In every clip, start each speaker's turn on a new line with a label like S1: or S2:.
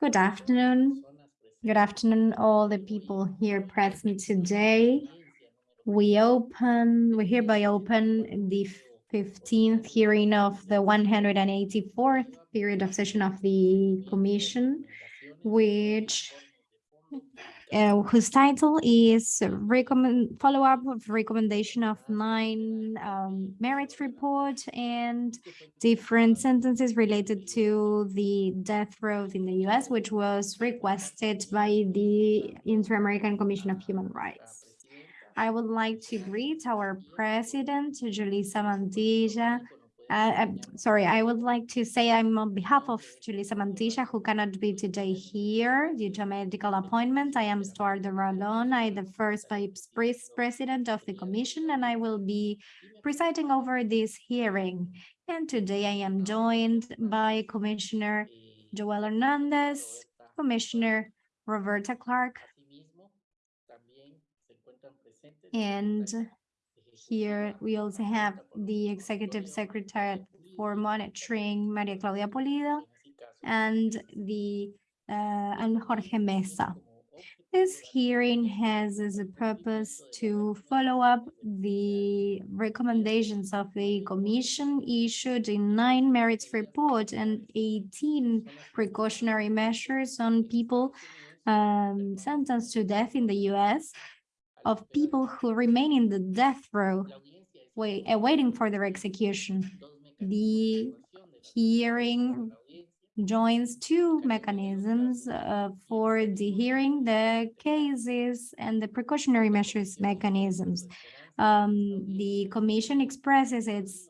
S1: Good afternoon. Good afternoon, all the people here present today. We open, we hereby open the 15th hearing of the 184th period of session of the commission, which uh, whose title is recommend follow-up of recommendation of nine um, merits report and different sentences related to the death row in the US, which was requested by the Inter-American Commission of Human Rights. I would like to greet our president, Julissa Mantilla, uh, I'm sorry, I would like to say I'm on behalf of Julissa Mantilla, who cannot be today here due to a medical appointment. I am Stuardo Ralón. I'm the first vice president of the commission, and I will be presiding over this hearing. And today I am joined by Commissioner Joel Hernandez, Commissioner Roberta Clarke, and here we also have the executive secretary for monitoring, Maria Claudia Pulido, and the uh, and Jorge Mesa. This hearing has as a purpose to follow up the recommendations of the commission issued in nine merits report and 18 precautionary measures on people um, sentenced to death in the U.S of people who remain in the death row uh, waiting for their execution. The hearing joins two mechanisms uh, for the hearing, the cases and the precautionary measures mechanisms. Um, the commission expresses its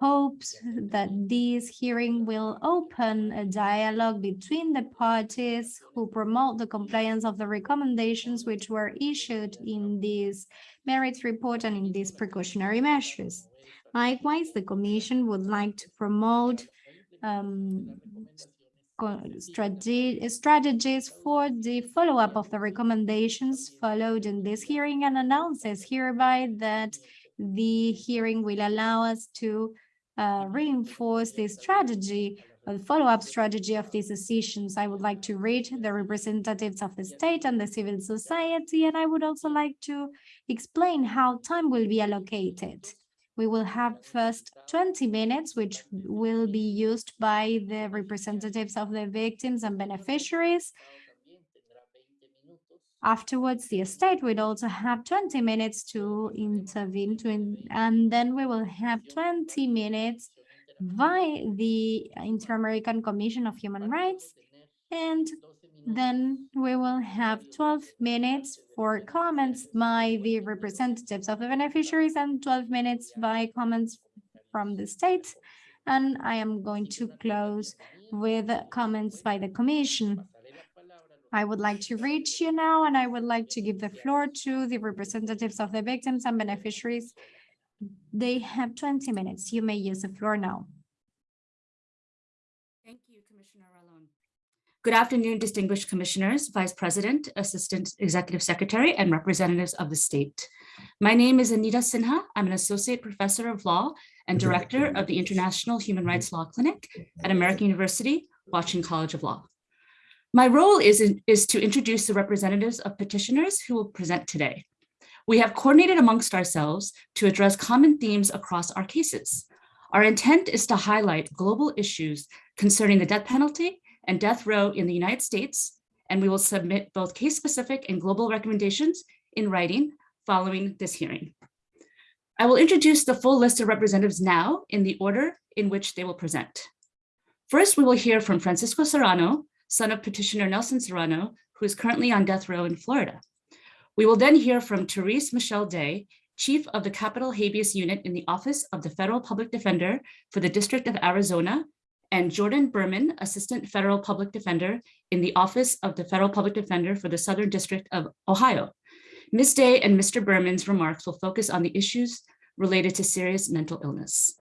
S1: hopes that this hearing will open a dialogue between the parties who promote the compliance of the recommendations which were issued in this merits report and in these precautionary measures. Likewise, the Commission would like to promote um, strategies for the follow-up of the recommendations followed in this hearing and announces hereby that the hearing will allow us to uh, reinforce the strategy, the follow-up strategy of these decisions. I would like to read the representatives of the state and the civil society, and I would also like to explain how time will be allocated. We will have first 20 minutes, which will be used by the representatives of the victims and beneficiaries, Afterwards, the estate will also have 20 minutes to intervene, to in, and then we will have 20 minutes by the Inter-American Commission of Human Rights, and then we will have 12 minutes for comments by the representatives of the beneficiaries and 12 minutes by comments from the state. And I am going to close with comments by the Commission. I would like to reach you now, and I would like to give the floor to the representatives of the victims and beneficiaries. They have 20 minutes. You may use the floor now.
S2: Thank you, Commissioner Ralón. Good afternoon, distinguished commissioners, vice president, assistant executive secretary, and representatives of the state. My name is Anita Sinha. I'm an associate professor of law and director of the International Human Rights Law Clinic at American University, Washington College of Law. My role is, is to introduce the representatives of petitioners who will present today. We have coordinated amongst ourselves to address common themes across our cases. Our intent is to highlight global issues concerning the death penalty and death row in the United States, and we will submit both case-specific and global recommendations in writing following this hearing. I will introduce the full list of representatives now in the order in which they will present. First, we will hear from Francisco Serrano, son of petitioner Nelson Serrano, who is currently on death row in Florida. We will then hear from Therese Michelle Day, chief of the Capital Habeas Unit in the Office of the Federal Public Defender for the District of Arizona, and Jordan Berman, Assistant Federal Public Defender in the Office of the Federal Public Defender for the Southern District of Ohio. Ms. Day and Mr. Berman's remarks will focus on the issues related to serious mental illness.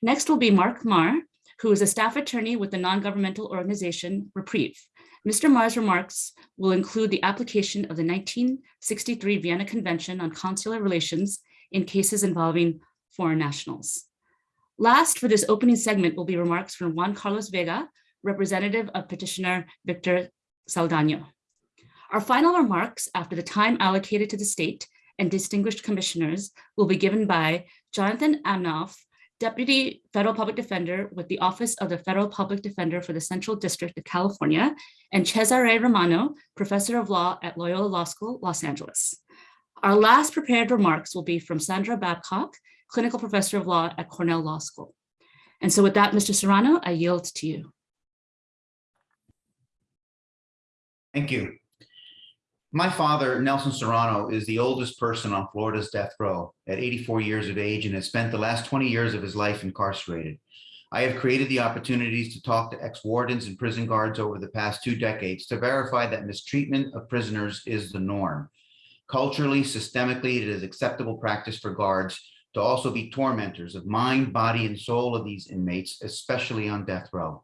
S2: Next will be Mark Marr, who is a staff attorney with the non-governmental organization Reprieve. Mr. Marr's remarks will include the application of the 1963 Vienna Convention on Consular Relations in cases involving foreign nationals. Last for this opening segment will be remarks from Juan Carlos Vega, representative of petitioner Victor Saldana. Our final remarks after the time allocated to the state and distinguished commissioners will be given by Jonathan Aminoff, Deputy Federal Public Defender with the Office of the Federal Public Defender for the Central District of California, and Cesare Romano, Professor of Law at Loyola Law School, Los Angeles. Our last prepared remarks will be from Sandra Babcock, Clinical Professor of Law at Cornell Law School. And so with that, Mr. Serrano, I yield to you.
S3: Thank you. My father, Nelson Serrano, is the oldest person on Florida's death row at 84 years of age and has spent the last 20 years of his life incarcerated. I have created the opportunities to talk to ex-wardens and prison guards over the past two decades to verify that mistreatment of prisoners is the norm. Culturally, systemically, it is acceptable practice for guards to also be tormentors of mind, body, and soul of these inmates, especially on death row.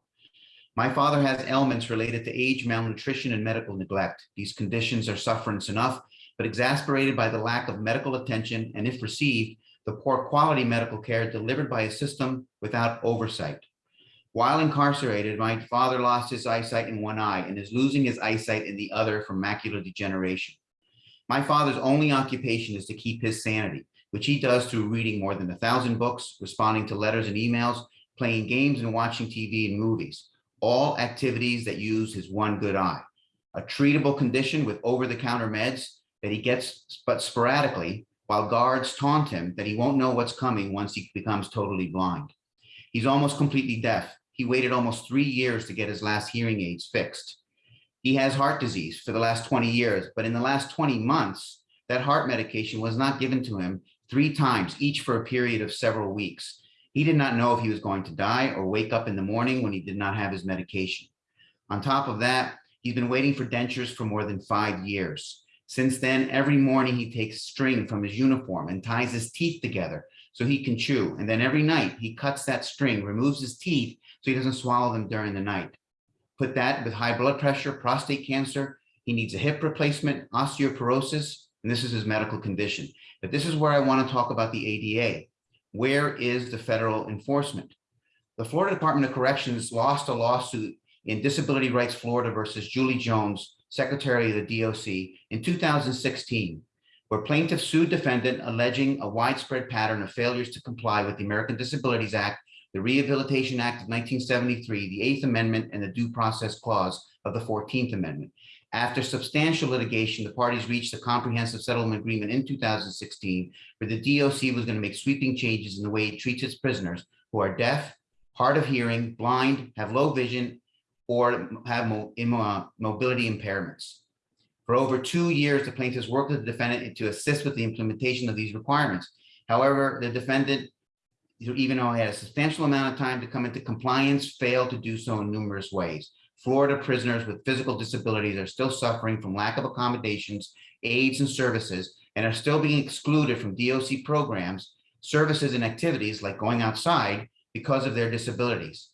S3: My father has ailments related to age, malnutrition, and medical neglect. These conditions are sufferance enough, but exasperated by the lack of medical attention and if received, the poor quality medical care delivered by a system without oversight. While incarcerated, my father lost his eyesight in one eye and is losing his eyesight in the other from macular degeneration. My father's only occupation is to keep his sanity, which he does through reading more than a thousand books, responding to letters and emails, playing games and watching TV and movies all activities that use his one good eye, a treatable condition with over-the-counter meds that he gets but sporadically while guards taunt him that he won't know what's coming once he becomes totally blind. He's almost completely deaf. He waited almost three years to get his last hearing aids fixed. He has heart disease for the last 20 years, but in the last 20 months, that heart medication was not given to him three times, each for a period of several weeks. He did not know if he was going to die or wake up in the morning when he did not have his medication. On top of that, he's been waiting for dentures for more than five years. Since then, every morning he takes string from his uniform and ties his teeth together so he can chew. And then every night he cuts that string, removes his teeth so he doesn't swallow them during the night. Put that with high blood pressure, prostate cancer, he needs a hip replacement, osteoporosis, and this is his medical condition. But this is where I want to talk about the ADA. Where is the federal enforcement? The Florida Department of Corrections lost a lawsuit in Disability Rights Florida versus Julie Jones, Secretary of the DOC in 2016, where plaintiff sued defendant alleging a widespread pattern of failures to comply with the American Disabilities Act, the Rehabilitation Act of 1973, the Eighth Amendment, and the Due Process Clause of the 14th Amendment. After substantial litigation, the parties reached a comprehensive settlement agreement in 2016 where the DOC was going to make sweeping changes in the way it treats its prisoners who are deaf, hard of hearing, blind, have low vision, or have immo uh, mobility impairments. For over two years, the plaintiffs worked with the defendant to assist with the implementation of these requirements. However, the defendant, even though he had a substantial amount of time to come into compliance, failed to do so in numerous ways. Florida prisoners with physical disabilities are still suffering from lack of accommodations, aids, and services, and are still being excluded from DOC programs, services, and activities like going outside because of their disabilities.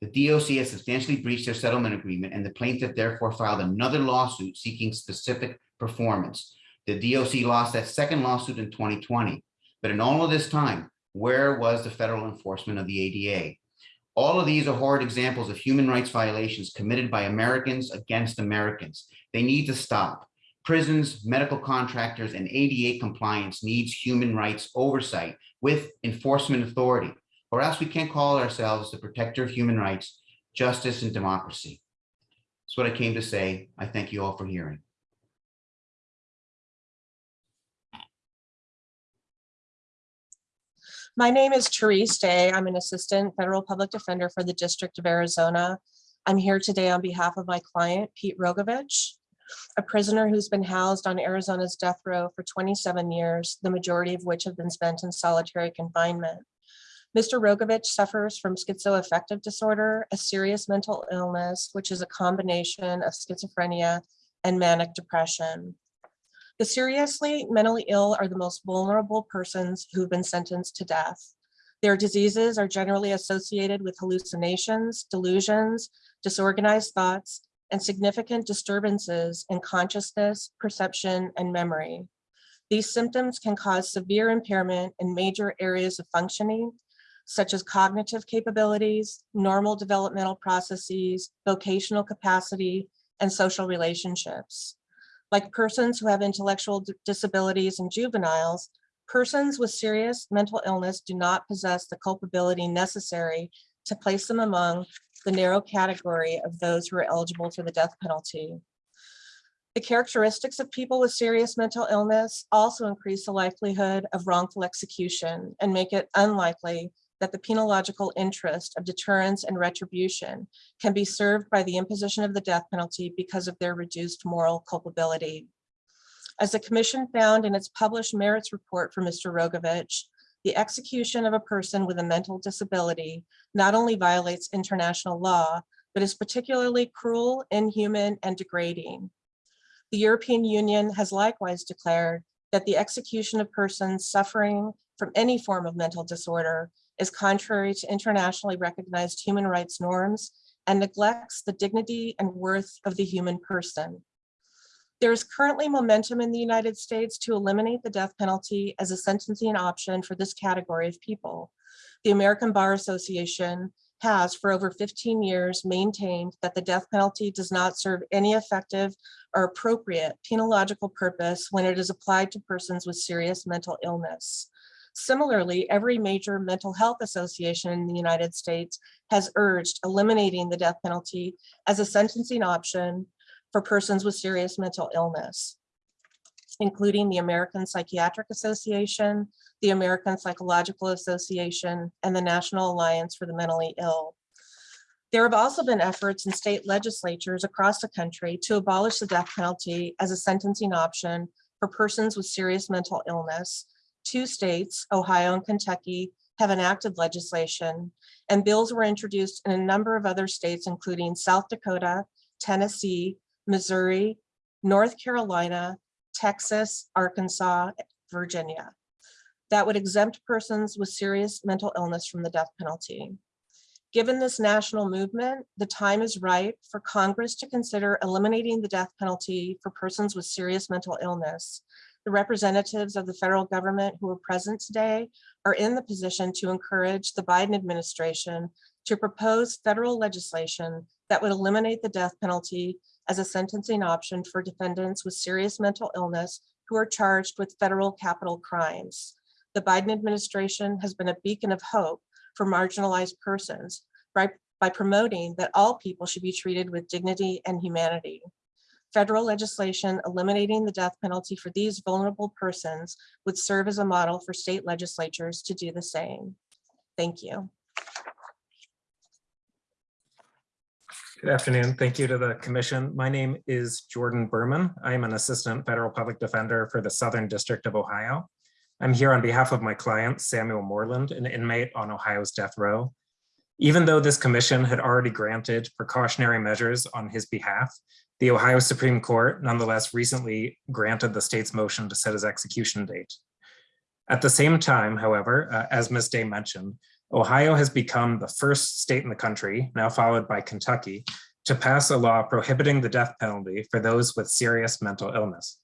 S3: The DOC has substantially breached their settlement agreement, and the plaintiff therefore filed another lawsuit seeking specific performance. The DOC lost that second lawsuit in 2020. But in all of this time, where was the federal enforcement of the ADA? All of these are horrid examples of human rights violations committed by Americans against Americans. They need to stop. Prisons, medical contractors, and ADA compliance needs human rights oversight with enforcement authority, or else we can't call ourselves the protector of human rights, justice, and democracy. That's what I came to say. I thank you all for hearing.
S4: My name is Therese Day. I'm an assistant federal public defender for the District of Arizona. I'm here today on behalf of my client, Pete Rogovich, a prisoner who's been housed on Arizona's death row for 27 years, the majority of which have been spent in solitary confinement. Mr. Rogovich suffers from schizoaffective disorder, a serious mental illness, which is a combination of schizophrenia and manic depression. The seriously mentally ill are the most vulnerable persons who've been sentenced to death. Their diseases are generally associated with hallucinations, delusions, disorganized thoughts, and significant disturbances in consciousness, perception, and memory. These symptoms can cause severe impairment in major areas of functioning, such as cognitive capabilities, normal developmental processes, vocational capacity, and social relationships. Like persons who have intellectual disabilities and juveniles, persons with serious mental illness do not possess the culpability necessary to place them among the narrow category of those who are eligible for the death penalty. The characteristics of people with serious mental illness also increase the likelihood of wrongful execution and make it unlikely that the penological interest of deterrence and retribution can be served by the imposition of the death penalty because of their reduced moral culpability. As the commission found in its published merits report for Mr. Rogovich, the execution of a person with a mental disability not only violates international law, but is particularly cruel, inhuman, and degrading. The European Union has likewise declared that the execution of persons suffering from any form of mental disorder is contrary to internationally recognized human rights norms and neglects the dignity and worth of the human person. There is currently momentum in the United States to eliminate the death penalty as a sentencing option for this category of people. The American Bar Association has for over 15 years maintained that the death penalty does not serve any effective or appropriate penological purpose when it is applied to persons with serious mental illness. Similarly, every major mental health association in the United States has urged eliminating the death penalty as a sentencing option for persons with serious mental illness, including the American Psychiatric Association, the American Psychological Association, and the National Alliance for the Mentally Ill. There have also been efforts in state legislatures across the country to abolish the death penalty as a sentencing option for persons with serious mental illness. Two states, Ohio and Kentucky, have enacted legislation, and bills were introduced in a number of other states, including South Dakota, Tennessee, Missouri, North Carolina, Texas, Arkansas, Virginia. That would exempt persons with serious mental illness from the death penalty. Given this national movement, the time is right for Congress to consider eliminating the death penalty for persons with serious mental illness. The representatives of the federal government who are present today are in the position to encourage the Biden administration to propose federal legislation that would eliminate the death penalty as a sentencing option for defendants with serious mental illness who are charged with federal capital crimes. The Biden administration has been a beacon of hope for marginalized persons by, by promoting that all people should be treated with dignity and humanity. Federal legislation eliminating the death penalty for these vulnerable persons would serve as a model for state legislatures to do the same. Thank you.
S5: Good afternoon. Thank you to the commission. My name is Jordan Berman. I am an assistant federal public defender for the Southern District of Ohio. I'm here on behalf of my client, Samuel Moreland, an inmate on Ohio's death row. Even though this commission had already granted precautionary measures on his behalf, the Ohio Supreme Court nonetheless recently granted the state's motion to set his execution date. At the same time, however, uh, as Ms. Day mentioned, Ohio has become the first state in the country, now followed by Kentucky, to pass a law prohibiting the death penalty for those with serious mental illness.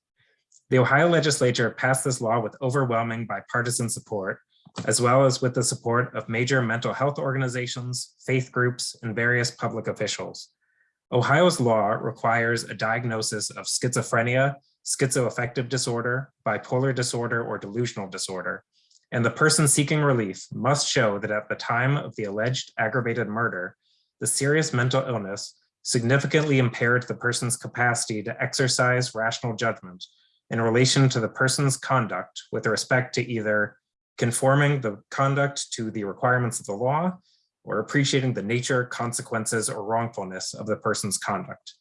S5: The Ohio legislature passed this law with overwhelming bipartisan support, as well as with the support of major mental health organizations, faith groups, and various public officials. Ohio's law requires a diagnosis of schizophrenia, schizoaffective disorder, bipolar disorder, or delusional disorder, and the person seeking relief must show that at the time of the alleged aggravated murder, the serious mental illness significantly impaired the person's capacity to exercise rational judgment in relation to the person's conduct with respect to either conforming the conduct to the requirements of the law or appreciating the nature, consequences, or wrongfulness of the person's conduct.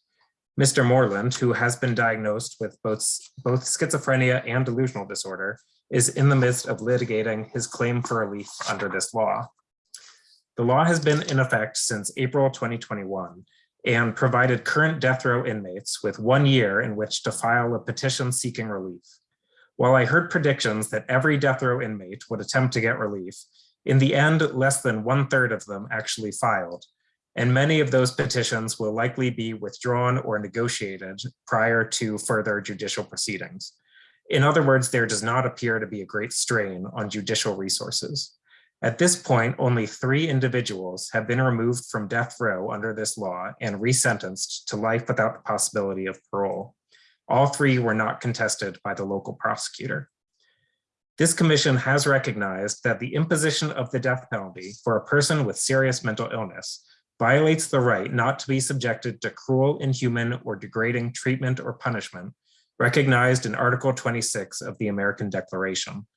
S5: Mr. Moreland, who has been diagnosed with both, both schizophrenia and delusional disorder, is in the midst of litigating his claim for relief under this law. The law has been in effect since April 2021 and provided current death row inmates with one year in which to file a petition seeking relief. While I heard predictions that every death row inmate would attempt to get relief, in the end, less than one third of them actually filed, and many of those petitions will likely be withdrawn or negotiated prior to further judicial proceedings. In other words, there does not appear to be a great strain on judicial resources. At this point, only three individuals have been removed from death row under this law and resentenced to life without the possibility of parole. All three were not contested by the local prosecutor. This commission has recognized that the imposition of the death penalty for a person with serious mental illness violates the right not to be subjected to cruel, inhuman, or degrading treatment or punishment recognized in Article 26 of the American Declaration.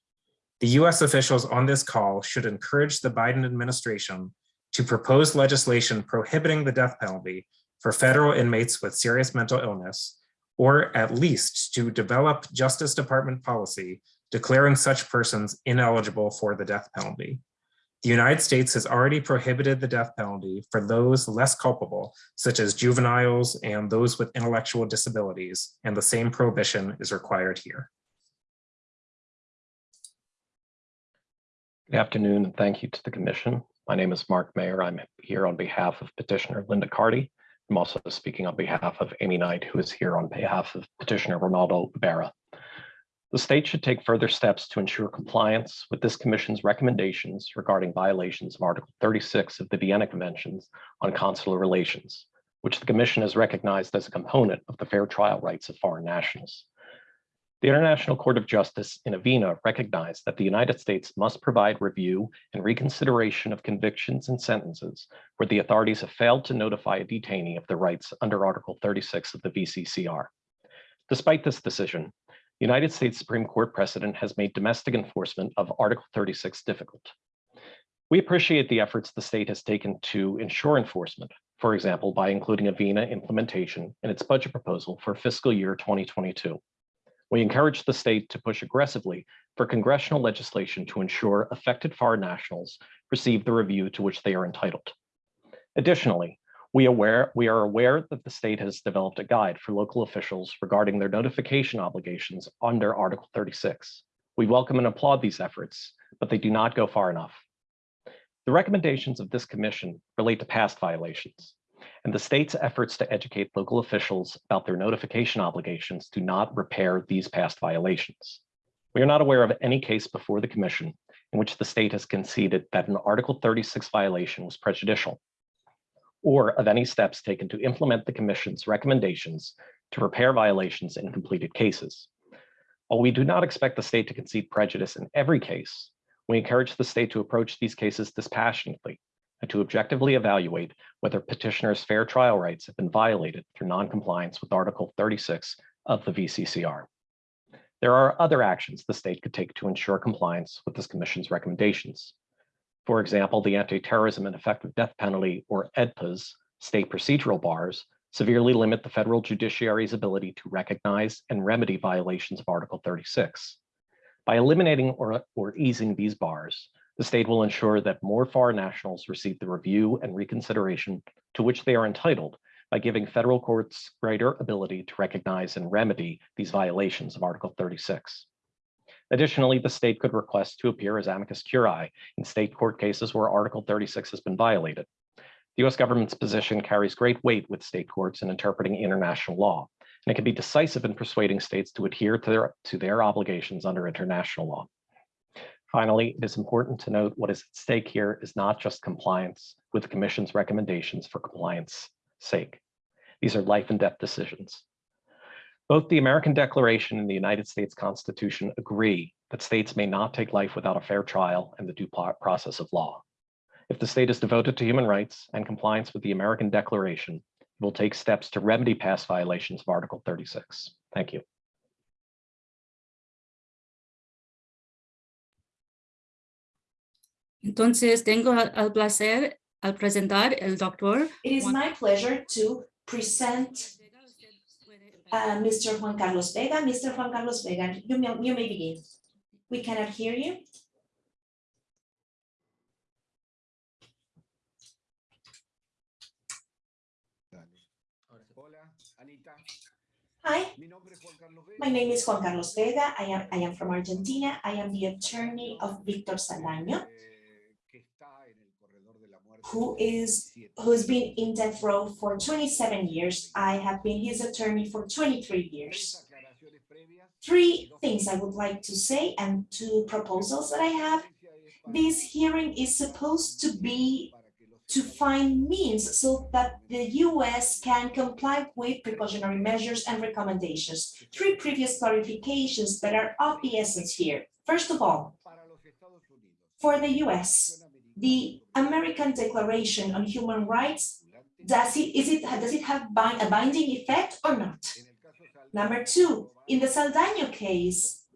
S5: The US officials on this call should encourage the Biden administration to propose legislation prohibiting the death penalty for federal inmates with serious mental illness, or at least to develop Justice Department policy declaring such persons ineligible for the death penalty. The United States has already prohibited the death penalty for those less culpable, such as juveniles and those with intellectual disabilities, and the same prohibition is required here.
S6: Good afternoon, and thank you to the commission. My name is Mark Mayer. I'm here on behalf of petitioner Linda Carty. I'm also speaking on behalf of Amy Knight, who is here on behalf of petitioner Ronaldo Ibarra. The state should take further steps to ensure compliance with this commission's recommendations regarding violations of Article 36 of the Vienna Conventions on Consular Relations, which the commission has recognized as a component of the fair trial rights of foreign nationals. The International Court of Justice in Avena recognized that the United States must provide review and reconsideration of convictions and sentences where the authorities have failed to notify a detainee of their rights under Article 36 of the VCCR. Despite this decision, the United States Supreme Court precedent has made domestic enforcement of Article 36 difficult. We appreciate the efforts the state has taken to ensure enforcement, for example, by including a Avena implementation in its budget proposal for fiscal year 2022. We encourage the state to push aggressively for congressional legislation to ensure affected foreign nationals receive the review to which they are entitled. Additionally, we, aware, we are aware that the state has developed a guide for local officials regarding their notification obligations under Article 36. We welcome and applaud these efforts, but they do not go far enough. The recommendations of this commission relate to past violations, and the state's efforts to educate local officials about their notification obligations do not repair these past violations. We are not aware of any case before the commission in which the state has conceded that an Article 36 violation was prejudicial or of any steps taken to implement the commission's recommendations to repair violations in completed cases. While we do not expect the state to concede prejudice in every case, we encourage the state to approach these cases dispassionately and to objectively evaluate whether petitioners' fair trial rights have been violated through noncompliance with Article 36 of the VCCR. There are other actions the state could take to ensure compliance with this commission's recommendations. For example, the Anti-Terrorism and Effective Death Penalty, or AEDPA's, state procedural bars severely limit the federal judiciary's ability to recognize and remedy violations of Article 36. By eliminating or, or easing these bars, the state will ensure that more foreign nationals receive the review and reconsideration to which they are entitled by giving federal courts greater ability to recognize and remedy these violations of Article 36. Additionally, the state could request to appear as amicus curiae in state court cases where Article 36 has been violated. The US government's position carries great weight with state courts in interpreting international law, and it can be decisive in persuading states to adhere to their, to their obligations under international law. Finally, it is important to note what is at stake here is not just compliance with the Commission's recommendations for compliance sake. These are life and death decisions. Both the American Declaration and the United States Constitution agree that states may not take life without a fair trial and the due process of law. If the state is devoted to human rights and compliance with the American Declaration, it will take steps to remedy past violations of Article 36. Thank you.
S2: Entonces, tengo al placer al presentar el doctor.
S7: It is my pleasure to present uh, Mr. Juan Carlos Vega. Mr. Juan Carlos Vega, you may, you may begin. We cannot hear you. Hi,
S8: Mi nombre es Juan Carlos Vega.
S7: my name is Juan Carlos Vega. I am, I am from Argentina. I am the attorney of Victor
S8: Saldaño,
S7: who is,
S8: 27.
S7: who's been in death row for twenty-seven years. I have been his attorney for twenty-three years. Three things I would like to say and two proposals that I have. this hearing is supposed to be to find means so that the US can comply with precautionary measures and recommendations. Three previous clarifications that are of the essence here. First of all, for the US, the American Declaration on Human Rights, does it, is it, does it have bind, a binding effect or not? Number two, in the Saldaño case,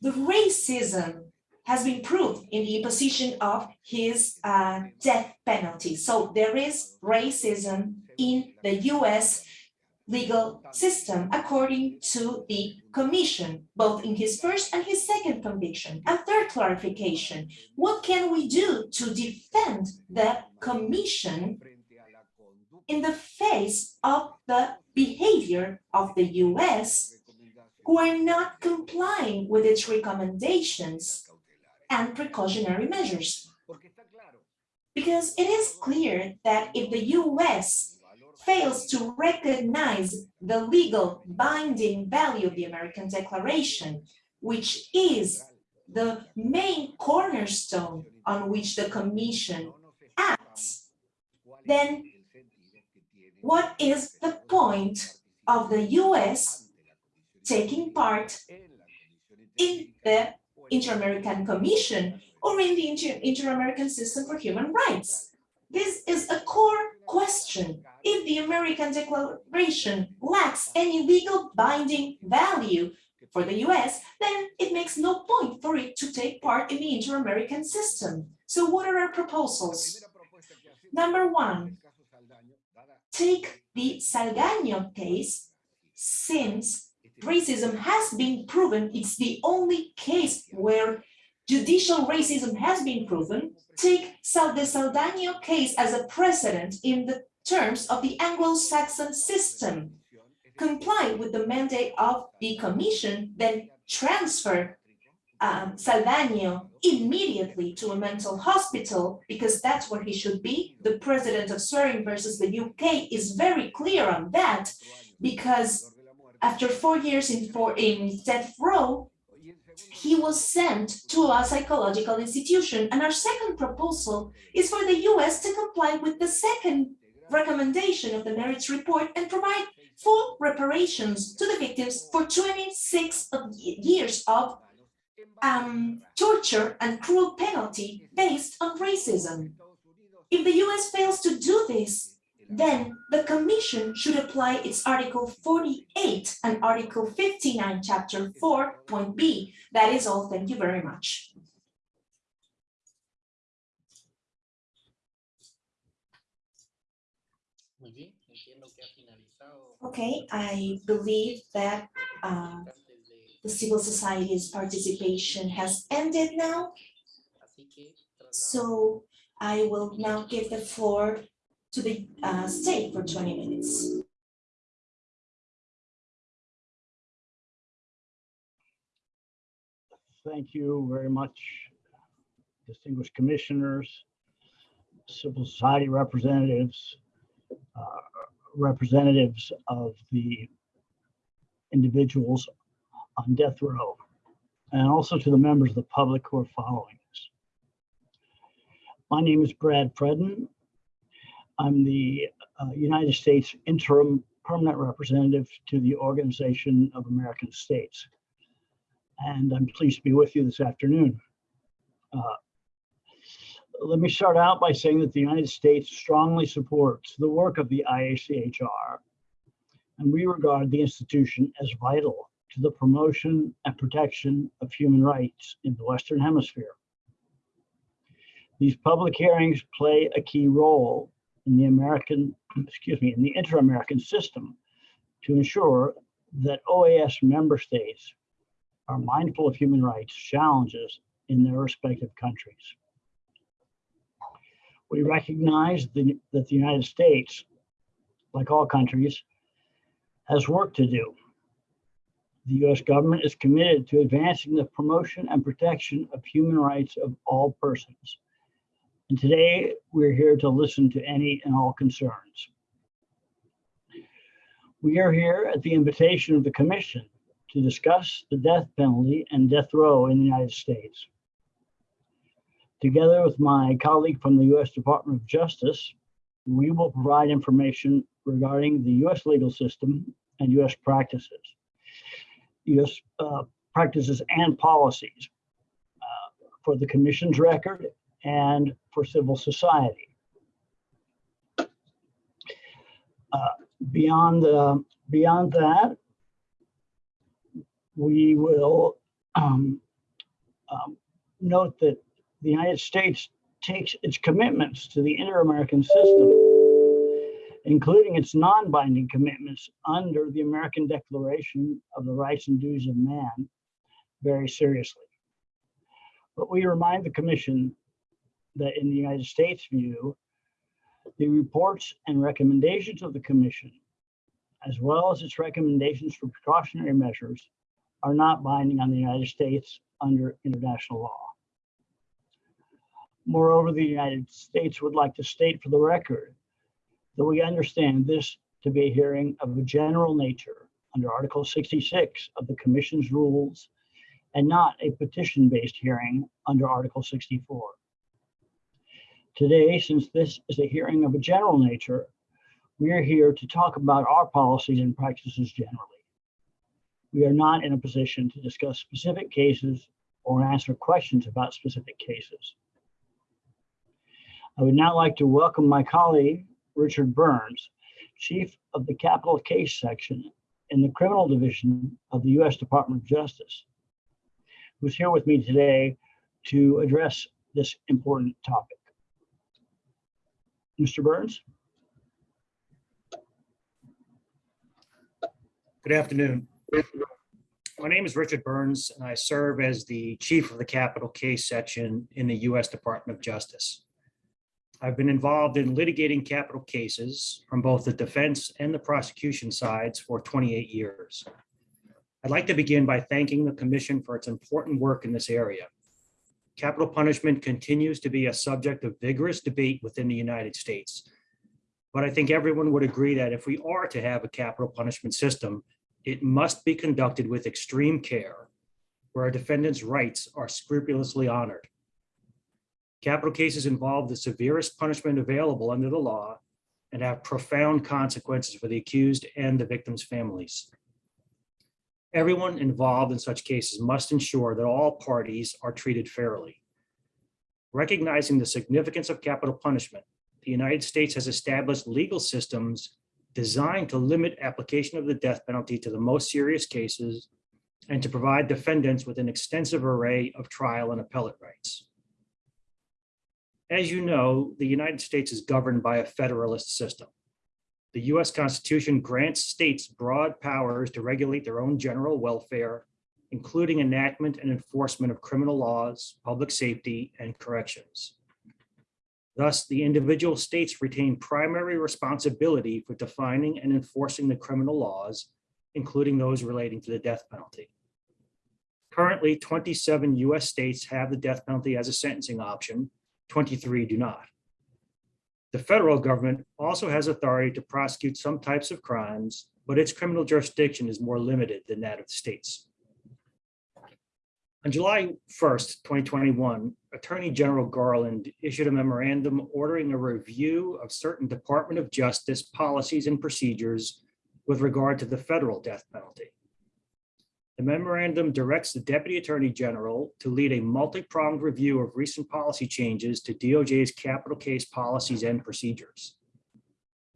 S7: the racism has been proved in the imposition of his uh, death penalty. So there is racism in the US legal system, according to the commission, both in his first and his second conviction. A third clarification, what can we do to defend the commission in the face of the behavior of the US who are not complying with its recommendations and precautionary measures. Because it is clear that if the US fails to recognize the legal binding value of the American Declaration, which is the main cornerstone on which the Commission acts, then what is the point of the US taking part in the Inter-American Commission or in the Inter- Inter-American System for Human Rights? This is a core question. If the American Declaration lacks any legal binding value for the US, then it makes no point for it to take part in the Inter-American system. So what are our proposals? Number one, take the Saldaño case, since racism has been proven, it's the only case where judicial racism has been proven, take the Saldaño case as a precedent in the terms of the Anglo-Saxon system. Comply with the mandate of the commission, then transfer um, Saldaño immediately to a mental hospital because that's where he should be. The president of Soering versus the UK is very clear on that because after four years in, in death row, he was sent to a psychological institution. And our second proposal is for the US to comply with the second recommendation of the merits report and provide full reparations to the victims for 26 of years of um, torture and cruel penalty based on racism. If the US fails to do this, then the Commission should apply its Article 48 and Article 59, Chapter 4, Point B. That is all. Thank you very much. Okay, I believe that uh, the civil society's participation has ended now. So I will now give the floor to the uh, state for 20 minutes.
S9: Thank you very much, distinguished commissioners, civil society representatives, uh, representatives of the individuals on death row, and also to the members of the public who are following us. My name is Brad Freden. I'm the uh, United States interim permanent representative to the Organization of American States. And I'm pleased to be with you this afternoon. Uh, let me start out by saying that the United States strongly supports the work of the IACHR, and we regard the institution as vital to the promotion and protection of human rights in the Western Hemisphere. These public hearings play a key role in the American, excuse me, in the inter-American system to ensure that OAS member states are mindful of human rights challenges in their respective countries. We recognize the, that the United States, like all countries, has work to do. The US government is committed to advancing the promotion and protection of human rights of all persons. And today we're here to listen to any and all concerns. We are here at the invitation of the commission to discuss the death penalty and death row in the United States. Together with my colleague from the U.S. Department of Justice, we will provide information regarding the U.S. legal system and U.S. practices, U.S. uh, practices and policies uh, for the Commission's record and for civil society. Uh, Beyond, uh, beyond that, we will um, um, note that the United States takes its commitments to the inter-American system, including its non-binding commitments under the American Declaration of the Rights and Duties of Man, very seriously. But we remind the Commission that in the United States view, the reports and recommendations of the Commission, as well as its recommendations for precautionary measures, are not binding on the United States under international law. Moreover, the United States would like to state for the record that we understand this to be a hearing of a general nature under Article 66 of the Commission's rules and not a petition-based hearing under Article 64. Today, since this is a hearing of a general nature, we are here to talk about our policies and practices generally. We are not in a position to discuss specific cases or answer questions about specific cases. I would now like to welcome my colleague, Richard Burns, Chief of the Capital Case Section in the Criminal Division of the U.S. Department of Justice, who's here with me today to address this important topic. Mr. Burns?
S10: Good afternoon. My name is Richard Burns, and I serve as the Chief of the Capital Case Section in the U.S. Department of Justice. I've been involved in litigating capital cases from both the defense and the prosecution sides for 28 years. I'd like to begin by thanking the Commission for its important work in this area. Capital punishment continues to be a subject of vigorous debate within the United States. But I think everyone would agree that if we are to have a capital punishment system, it must be conducted with extreme care, where a defendant's rights are scrupulously honored. Capital cases involve the severest punishment available under the law and have profound consequences for the accused and the victim's families. Everyone involved in such cases must ensure that all parties are treated fairly. Recognizing the significance of capital punishment, the United States has established legal systems designed to limit application of the death penalty to the most serious cases and to provide defendants with an extensive array of trial and appellate rights. As you know, the United States is governed by a federalist system. The US Constitution grants states broad powers to regulate their own general welfare, including enactment and enforcement of criminal laws, public safety, and corrections. Thus, the individual states retain primary responsibility for defining and enforcing the criminal laws, including those relating to the death penalty. Currently, 27 US states have the death penalty as a sentencing option, 23 do not. The federal government also has authority to prosecute some types of crimes, but its criminal jurisdiction is more limited than that of the states. On July 1st, 2021, Attorney General Garland issued a memorandum ordering a review of certain Department of Justice policies and procedures with regard to the federal death penalty. The memorandum directs the Deputy Attorney General to lead a multi-pronged review of recent policy changes to DOJ's capital case policies and procedures.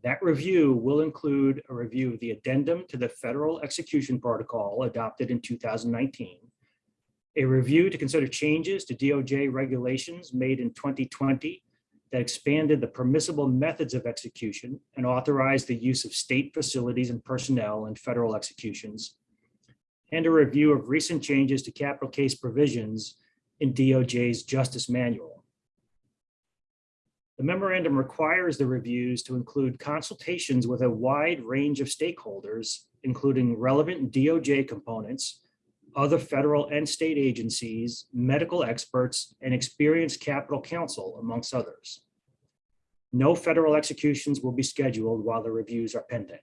S10: That review will include a review of the addendum to the Federal Execution Protocol adopted in 2019, a review to consider changes to DOJ regulations made in 2020 that expanded the permissible methods of execution and authorized the use of state facilities and personnel in federal executions, and a review of recent changes to capital case provisions in DOJ's Justice Manual. The memorandum requires the reviews to include consultations with a wide range of stakeholders, including relevant DOJ components, other federal and state agencies, medical experts, and experienced capital counsel, amongst others. No federal executions will be scheduled while the reviews are pending.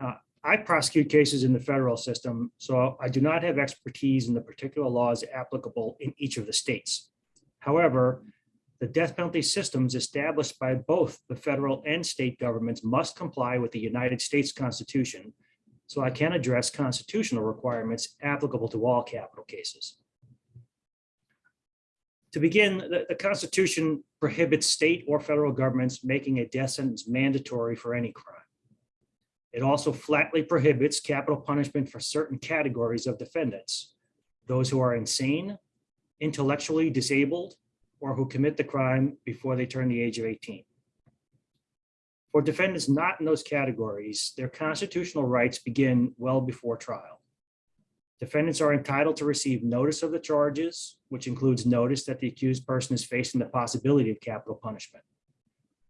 S10: Uh, I prosecute cases in the federal system, so I do not have expertise in the particular laws applicable in each of the states. However, the death penalty systems established by both the federal and state governments must comply with the United States Constitution. So I can address constitutional requirements applicable to all capital cases. To begin, the, the Constitution prohibits state or federal governments making a death sentence mandatory for any crime. It also flatly prohibits capital punishment for certain categories of defendants. Those who are insane, intellectually disabled, or who commit the crime before they turn the age of 18. For defendants not in those categories, their constitutional rights begin well before trial. Defendants are entitled to receive notice of the charges, which includes notice that the accused person is facing the possibility of capital punishment.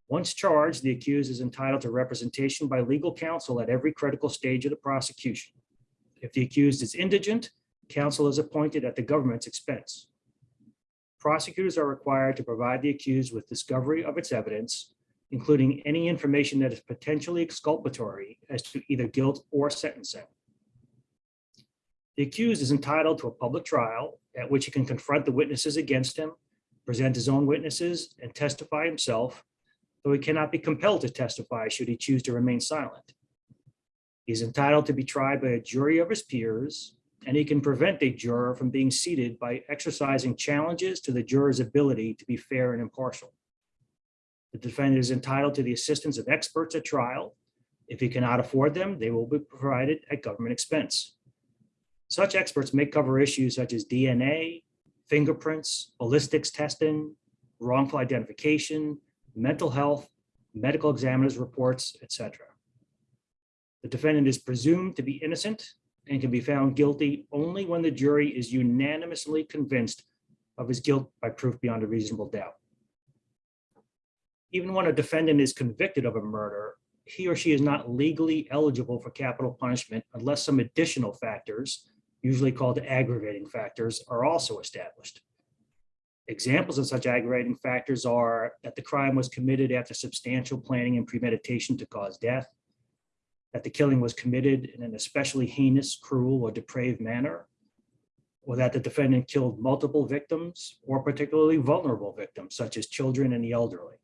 S10: Once charged, the accused is entitled to representation by legal counsel at every critical stage of the prosecution. If the accused is indigent, counsel is appointed at the government's expense. Prosecutors are required to provide the accused with discovery of its evidence, including any information that is potentially exculpatory as to either guilt or sentencing. The accused is entitled to a public trial at which he can confront the witnesses against him, present his own witnesses, and testify himself, though he cannot be compelled to testify should he choose to remain silent. He is entitled to be tried by a jury of his peers, and he can prevent a juror from being seated by exercising challenges to the juror's ability to be fair and impartial. The defendant is entitled to the assistance of experts at trial. If he cannot afford them, they will be provided at government expense. Such experts may cover issues such as DNA, fingerprints, ballistics testing, wrongful identification, mental health, medical examiner's reports, etc. The defendant is presumed to be innocent and can be found guilty only when the jury is unanimously convinced of his guilt by proof beyond a reasonable doubt. Even when a defendant is convicted of a murder, he or she is not legally eligible for capital punishment unless some additional factors, usually called aggravating factors, are also established. Examples of such aggravating factors are that the crime was committed after substantial planning and premeditation to cause death, that the killing was committed in an especially heinous, cruel, or depraved manner, or that the defendant killed multiple victims or particularly vulnerable victims, such as children and the elderly.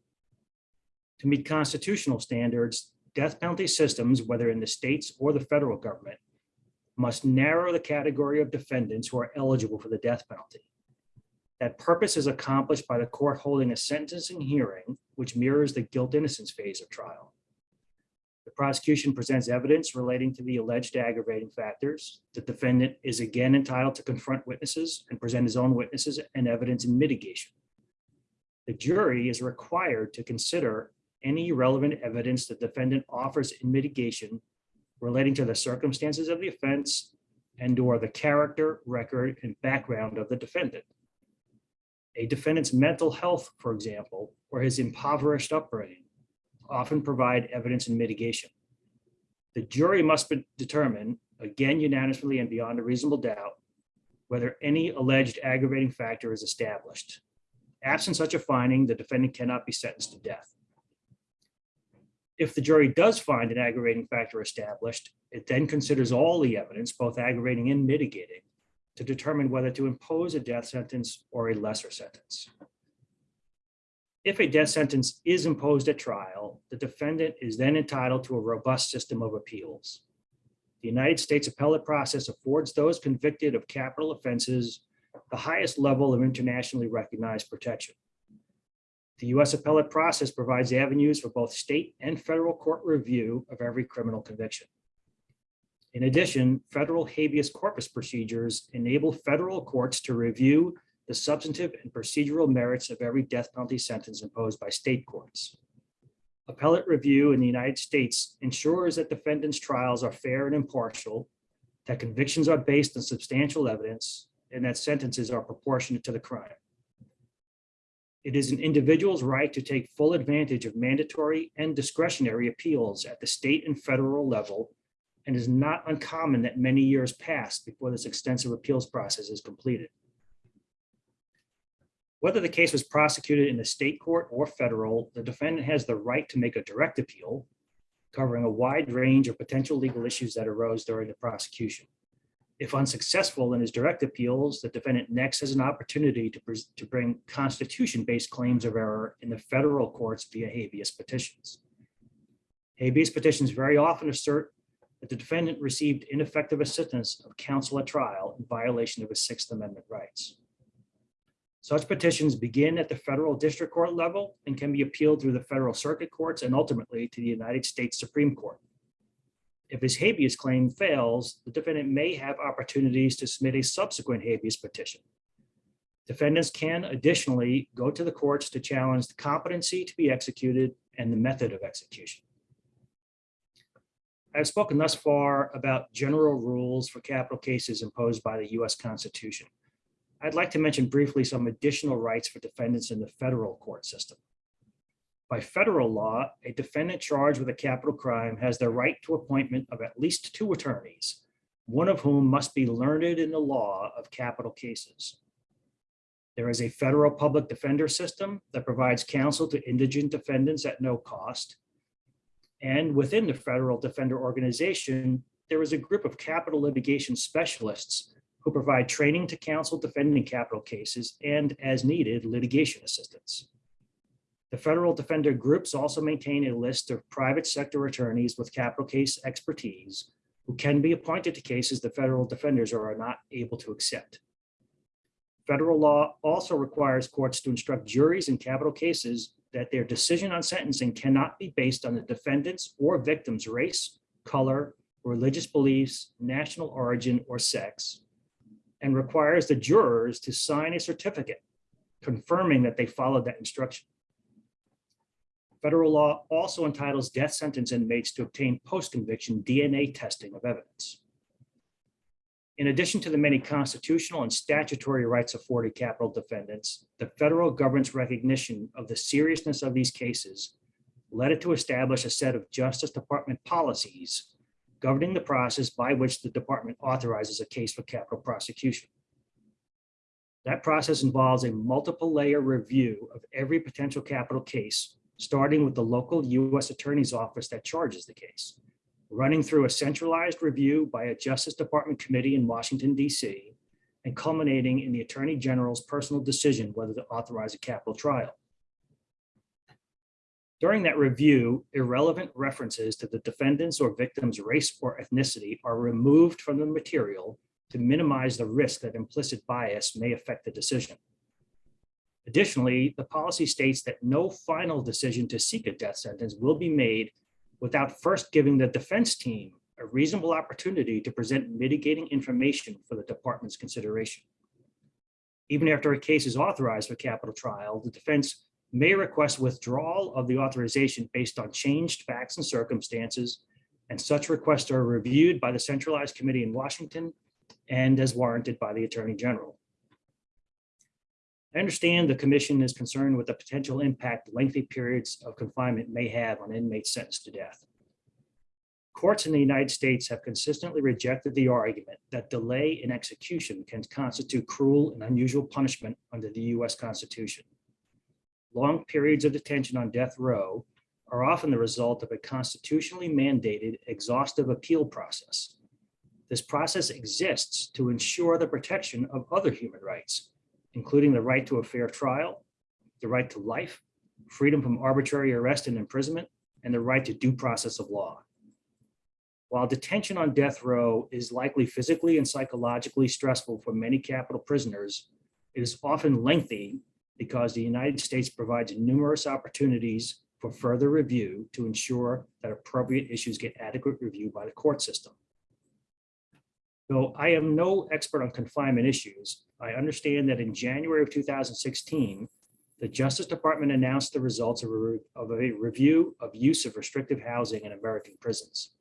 S10: To meet constitutional standards, death penalty systems, whether in the states or the federal government, must narrow the category of defendants who are eligible for the death penalty. That purpose is accomplished by the court holding a sentencing hearing, which mirrors the guilt innocence phase of trial. The prosecution presents evidence relating to the alleged aggravating factors. The defendant is again entitled to confront witnesses and present his own witnesses and evidence in mitigation. The jury is required to consider any relevant evidence the defendant offers in mitigation relating to the circumstances of the offense and or the character, record, and background of the defendant. A defendant's mental health, for example, or his impoverished upbringing often provide evidence in mitigation. The jury must determine, again unanimously and beyond a reasonable doubt, whether any alleged aggravating factor is established. Absent such a finding, the defendant cannot be sentenced to death. If the jury does find an aggravating factor established, it then considers all the evidence, both aggravating and mitigating, to determine whether to impose a death sentence or a lesser sentence. If a death sentence is imposed at trial, the defendant is then entitled to a robust system of appeals. The United States appellate process affords those convicted of capital offenses the highest level of internationally recognized protection. The US appellate process provides avenues for both state and federal court review of every criminal conviction. In addition, federal habeas corpus procedures enable federal courts to review the substantive and procedural merits of every death penalty sentence imposed by state courts. Appellate review in the United States ensures that defendants' trials are fair and impartial, that convictions are based on substantial evidence, and that sentences are proportionate to the crime. It is an individual's right to take full advantage of mandatory and discretionary appeals at the state and federal level, and is not uncommon that many years pass before this extensive appeals process is completed. Whether the case was prosecuted in the state court or federal, the defendant has the right to make a direct appeal covering a wide range of potential legal issues that arose during the prosecution. If unsuccessful in his direct appeals, the defendant next has an opportunity to, to bring constitution-based claims of error in the federal courts via habeas petitions. Habeas petitions very often assert that the defendant received ineffective assistance of counsel at trial in violation of his Sixth Amendment rights. Such petitions begin at the federal district court level and can be appealed through the federal circuit courts and ultimately to the United States Supreme Court. If his habeas claim fails, the defendant may have opportunities to submit a subsequent habeas petition. Defendants can additionally go to the courts to challenge the competency to be executed and the method of execution. I've spoken thus far about general rules for capital cases imposed by the US Constitution. I'd like to mention briefly some additional rights for defendants in the federal court system. By federal law, a defendant charged with a capital crime has the right to appointment of at least two attorneys, one of whom must be learned in the law of capital cases. There is a federal public defender system that provides counsel to indigent defendants at no cost. And within the federal defender organization, there is a group of capital litigation specialists who provide training to counsel defending capital cases and as needed litigation assistance. The federal defender groups also maintain a list of private sector attorneys with capital case expertise who can be appointed to cases the federal defenders are not able to accept. Federal law also requires courts to instruct juries in capital cases that their decision on sentencing cannot be based on the defendant's or victim's race, color, religious beliefs, national origin, or sex, and requires the jurors to sign a certificate confirming that they followed that instruction. Federal law also entitles death sentence inmates to obtain post-conviction DNA testing of evidence. In addition to the many constitutional and statutory rights afforded capital defendants, the federal government's recognition of the seriousness of these cases led it to establish a set of Justice Department policies governing the process by which the department authorizes a case for capital prosecution. That process involves a multiple layer review of every potential capital case, starting with the local US Attorney's Office that charges the case, running through a centralized review by a Justice Department committee in Washington, DC, and culminating in the Attorney General's personal decision whether to authorize a capital trial. During that review, irrelevant references to the defendant's or victim's race or ethnicity are removed from the material to minimize the risk that implicit bias may affect the decision. Additionally, the policy states that no final decision to seek a death sentence will be made without first giving the defense team a reasonable opportunity to present mitigating information for the department's consideration. Even after a case is authorized for capital trial, the defense may request withdrawal of the authorization based on changed facts and circumstances, and such requests are reviewed by the centralized committee in Washington and as warranted by the Attorney General. I understand the commission is concerned with the potential impact lengthy periods of confinement may have on inmates sentenced to death. Courts in the United States have consistently rejected the argument that delay in execution can constitute cruel and unusual punishment under the US Constitution. Long periods of detention on death row are often the result of a constitutionally mandated exhaustive appeal process. This process exists to ensure the protection of other human rights, including the right to a fair trial, the right to life, freedom from arbitrary arrest and imprisonment, and the right to due process of law. While detention on death row is likely physically and psychologically stressful for many capital prisoners, it is often lengthy because the United States provides numerous opportunities for further review to ensure that appropriate issues get adequate review by the court system. Though I am no expert on confinement issues, I understand that in January of 2016, the Justice Department announced the results of a, of a review of use of restrictive housing in American prisons.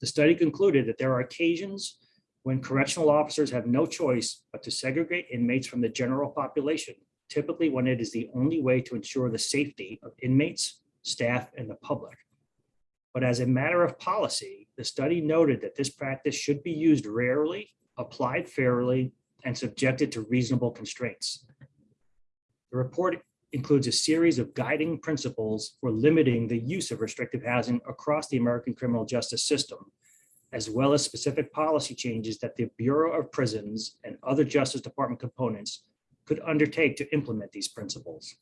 S10: The study concluded that there are occasions when correctional officers have no choice but to segregate inmates from the general population, typically when it is the only way to ensure the safety of inmates, staff, and the public. But as a matter of policy, the study noted that this practice should be used rarely, applied fairly, and subjected to reasonable constraints. The report includes a series of guiding principles for limiting the use of restrictive housing across the American criminal justice system, as well as specific policy changes that the Bureau of Prisons and other Justice Department components could undertake to implement these principles.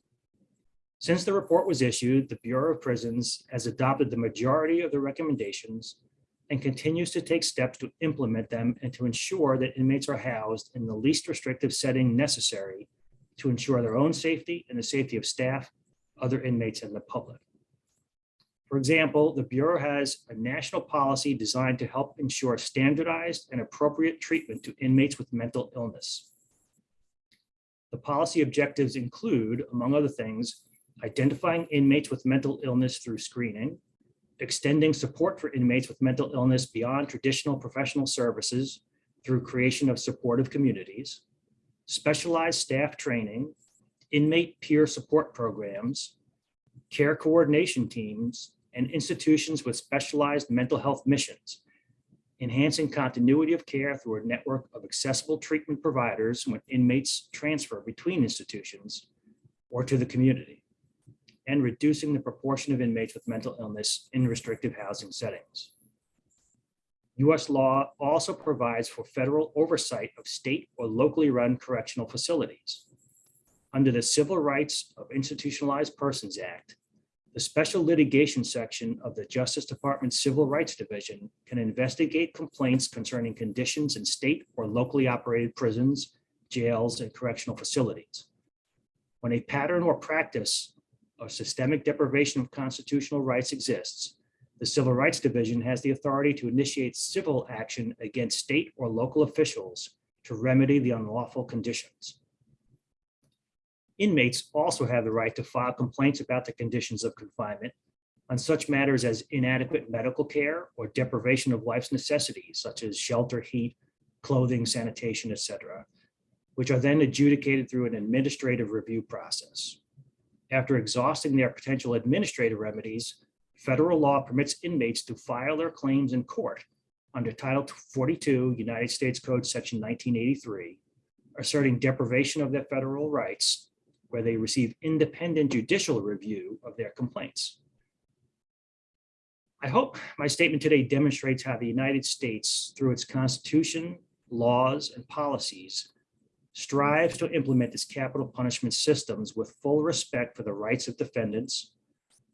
S10: Since the report was issued, the Bureau of Prisons has adopted the majority of the recommendations and continues to take steps to implement them and to ensure that inmates are housed in the least restrictive setting necessary to ensure their own safety and the safety of staff, other inmates, and the public. For example, the Bureau has a national policy designed to help ensure standardized and appropriate treatment to inmates with mental illness. The policy objectives include, among other things, identifying inmates with mental illness through screening, extending support for inmates with mental illness beyond traditional professional services through creation of supportive communities, specialized staff training, inmate peer support programs, care coordination teams, and institutions with specialized mental health missions, enhancing continuity of care through a network of accessible treatment providers when inmates transfer between institutions or to the community, and reducing the proportion of inmates with mental illness in restrictive housing settings. US law also provides for federal oversight of state or locally run correctional facilities. Under the Civil Rights of Institutionalized Persons Act, the Special Litigation Section of the Justice Department's Civil Rights Division can investigate complaints concerning conditions in state or locally operated prisons, jails, and correctional facilities. When a pattern or practice of systemic deprivation of constitutional rights exists, the Civil Rights Division has the authority to initiate civil action against state or local officials to remedy the unlawful conditions. Inmates also have the right to file complaints about the conditions of confinement on such matters as inadequate medical care or deprivation of life's necessities, such as shelter, heat, clothing, sanitation, etc., which are then adjudicated through an administrative review process. After exhausting their potential administrative remedies, federal law permits inmates to file their claims in court under Title 42, United States Code, Section 1983, asserting deprivation of their federal rights where they receive independent judicial review of their complaints. I hope my statement today demonstrates how the United States, through its Constitution, laws, and policies, strives to implement its capital punishment systems with full respect for the rights of defendants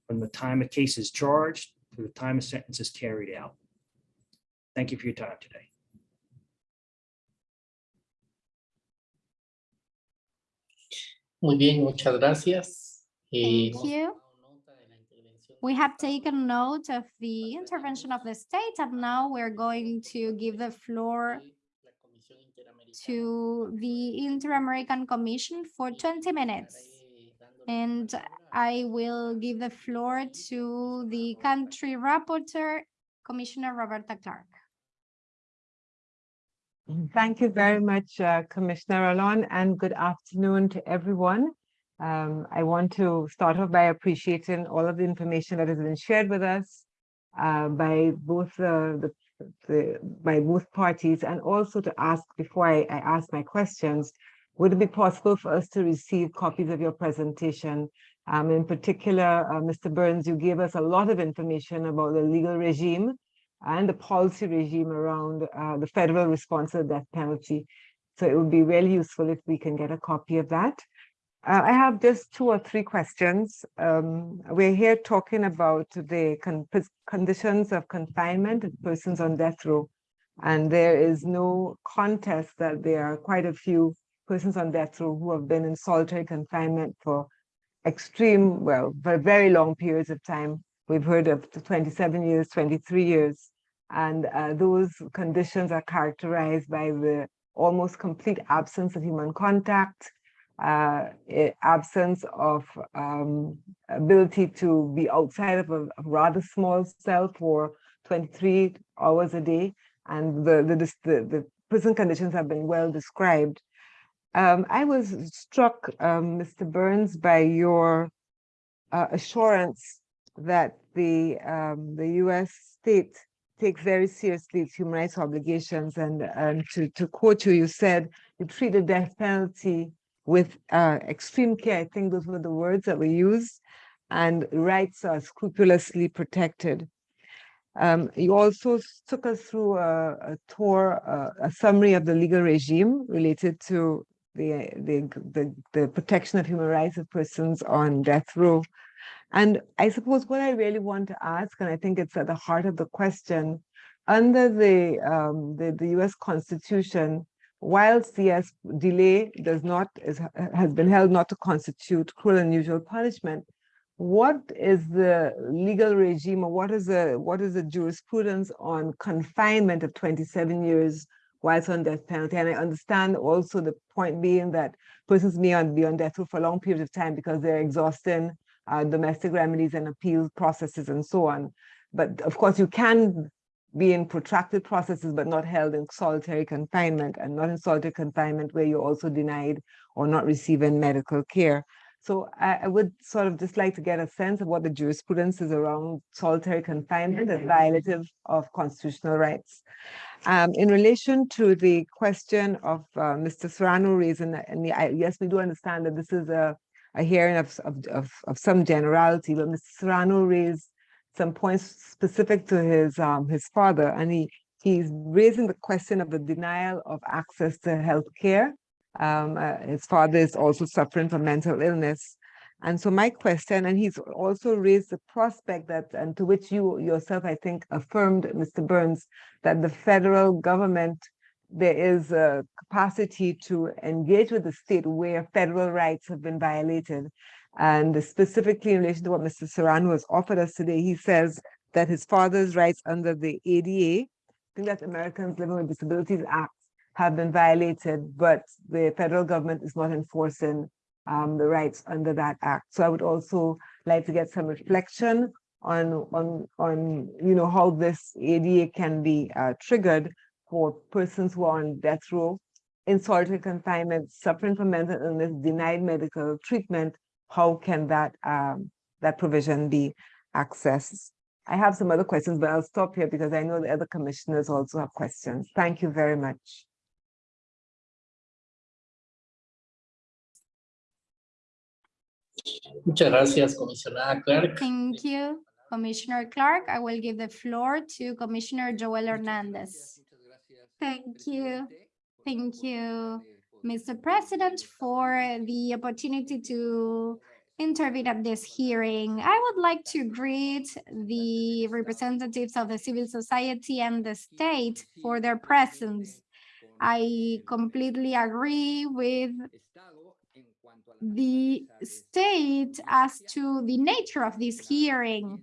S10: from the time a case is charged to the time a sentence is carried out. Thank you for your time today.
S11: Muy bien, muchas gracias. Eh,
S1: Thank you. We have taken note of the intervention of the state and now we're going to give the floor to the Inter-American Commission for 20 minutes. And I will give the floor to the country rapporteur, Commissioner Roberta Clark.
S12: Thank you very much, uh, Commissioner Alon, and good afternoon to everyone. Um, I want to start off by appreciating all of the information that has been shared with us uh, by both uh, the, the by both parties, and also to ask before I, I ask my questions, would it be possible for us to receive copies of your presentation? Um, in particular, uh, Mr. Burns, you gave us a lot of information about the legal regime and the policy regime around uh, the federal response to the death penalty. So it would be really useful if we can get a copy of that. Uh, I have just two or three questions. Um, we're here talking about the con conditions of confinement of persons on death row. And there is no contest that there are quite a few persons on death row who have been in solitary confinement for extreme, well, for very long periods of time. We've heard of 27 years, 23 years. And uh, those conditions are characterized by the almost complete absence of human contact, uh, absence of um, ability to be outside of a, rather small cell for 23 hours a day. And the, the, the, the prison conditions have been well described. Um, I was struck, um, Mr. Burns, by your uh, assurance that the, um, the US state takes very seriously its human rights obligations. And, and to, to quote you, you said you treat the death penalty with uh, extreme care. I think those were the words that were used and rights are scrupulously protected. Um, you also took us through a, a tour, uh, a summary of the legal regime related to the, the, the, the protection of human rights of persons on death row. And I suppose what I really want to ask, and I think it's at the heart of the question, under the, um, the, the US Constitution, whilst CS delay does not, is, has been held not to constitute cruel and unusual punishment, what is the legal regime or what is the what is the jurisprudence on confinement of 27 years whilst on death penalty? And I understand also the point being that persons may be on death row for a long periods of time because they're exhausting uh, domestic remedies and appeal processes and so on. But of course, you can be in protracted processes, but not held in solitary confinement and not in solitary confinement where you're also denied or not receiving medical care. So I, I would sort of just like to get a sense of what the jurisprudence is around solitary confinement as violative of constitutional rights. Um, in relation to the question of uh, Mr. Serrano raising, and the- I- yes, we do understand that this is a, a hearing of, of, of, of some generality, but Mr. Serrano raised some points specific to his, um, his father, and he, he's raising the question of the denial of access to health care. Um, uh, his father is also suffering from mental illness. And so my question, and he's also raised the prospect that, and to which you yourself, I think, affirmed, Mr. Burns, that the federal government, there is a capacity to engage with the state where federal rights have been violated. And specifically in relation to what Mr. Serrano has offered us today, he says that his father's rights under the ADA, I think that Americans Living with Disabilities Act, have been violated, but the federal government is not enforcing um, the rights under that act. So I would also like to get some reflection on, on, on, you know, how this ADA can be uh, triggered for persons who are on death row, in solitary confinement, suffering from mental illness, denied medical treatment. How can that, um, that provision be accessed? I have some other questions, but I'll stop here because I know the other commissioners also have questions. Thank you very much.
S11: Muchas gracias, comisionada Clark.
S1: Thank you, Commissioner Clark. I will give the floor to Commissioner Joel Hernandez. Thank you. Thank you, Mr. President, for the opportunity to intervene at this hearing. I would like to greet the representatives of the civil society and the state for their presence. I completely agree with the state as to the nature of this hearing.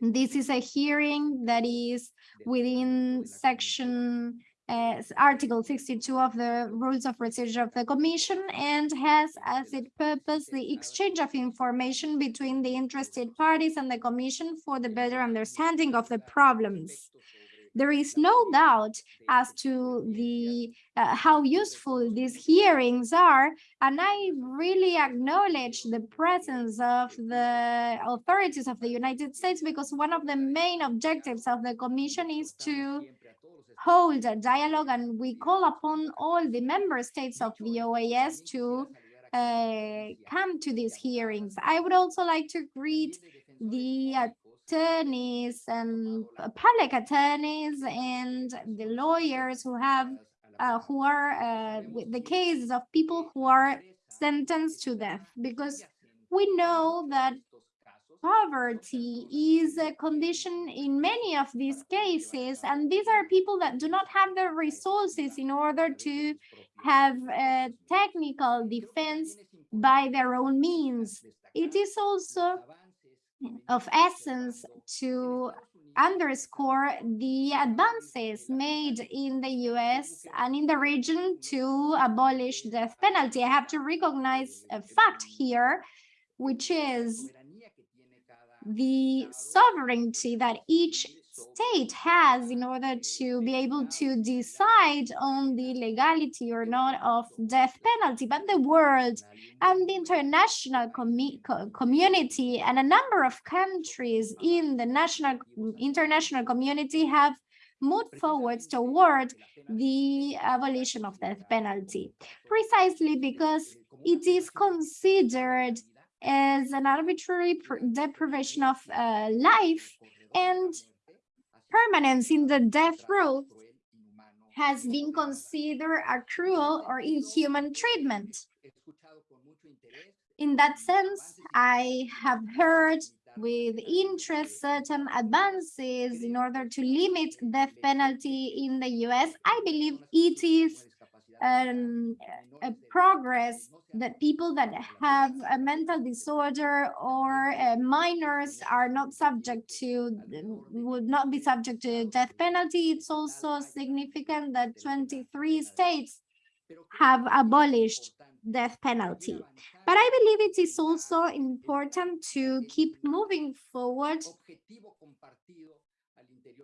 S1: This is a hearing that is within section uh, Article 62 of the Rules of Procedure of the Commission and has as its purpose the exchange of information between the interested parties and the Commission for the better understanding of the problems. There is no doubt as to the uh, how useful these hearings are, and I really acknowledge the presence of the authorities of the United States because one of the main objectives of the Commission is to hold a dialogue and we call upon all the member states of the OAS to uh, come to these hearings. I would also like to greet the attorneys and public attorneys and the lawyers who have uh, who are uh, with the cases of people who are sentenced to death because we know that poverty is a condition in many of these cases and these are people that do not have the resources in order to have a technical defense by their own means it is also of essence to underscore the advances made in the US and in the region to abolish the death penalty. I have to recognize a fact here, which is the sovereignty that each state has in order to be able to decide on the legality or not of death penalty, but the world and the international commu co community and a number of countries in the national international community have moved forwards toward the abolition of death penalty, precisely because it is considered as an arbitrary deprivation of uh, life and permanence in the death row has been considered a cruel or inhuman treatment. In that sense, I have heard with interest certain advances in order to limit death penalty in the US. I believe it is um, a progress that people that have a mental disorder or uh, minors are not subject to, would not be subject to death penalty. It's also significant that 23 states have abolished death penalty. But I believe it is also important to keep moving forward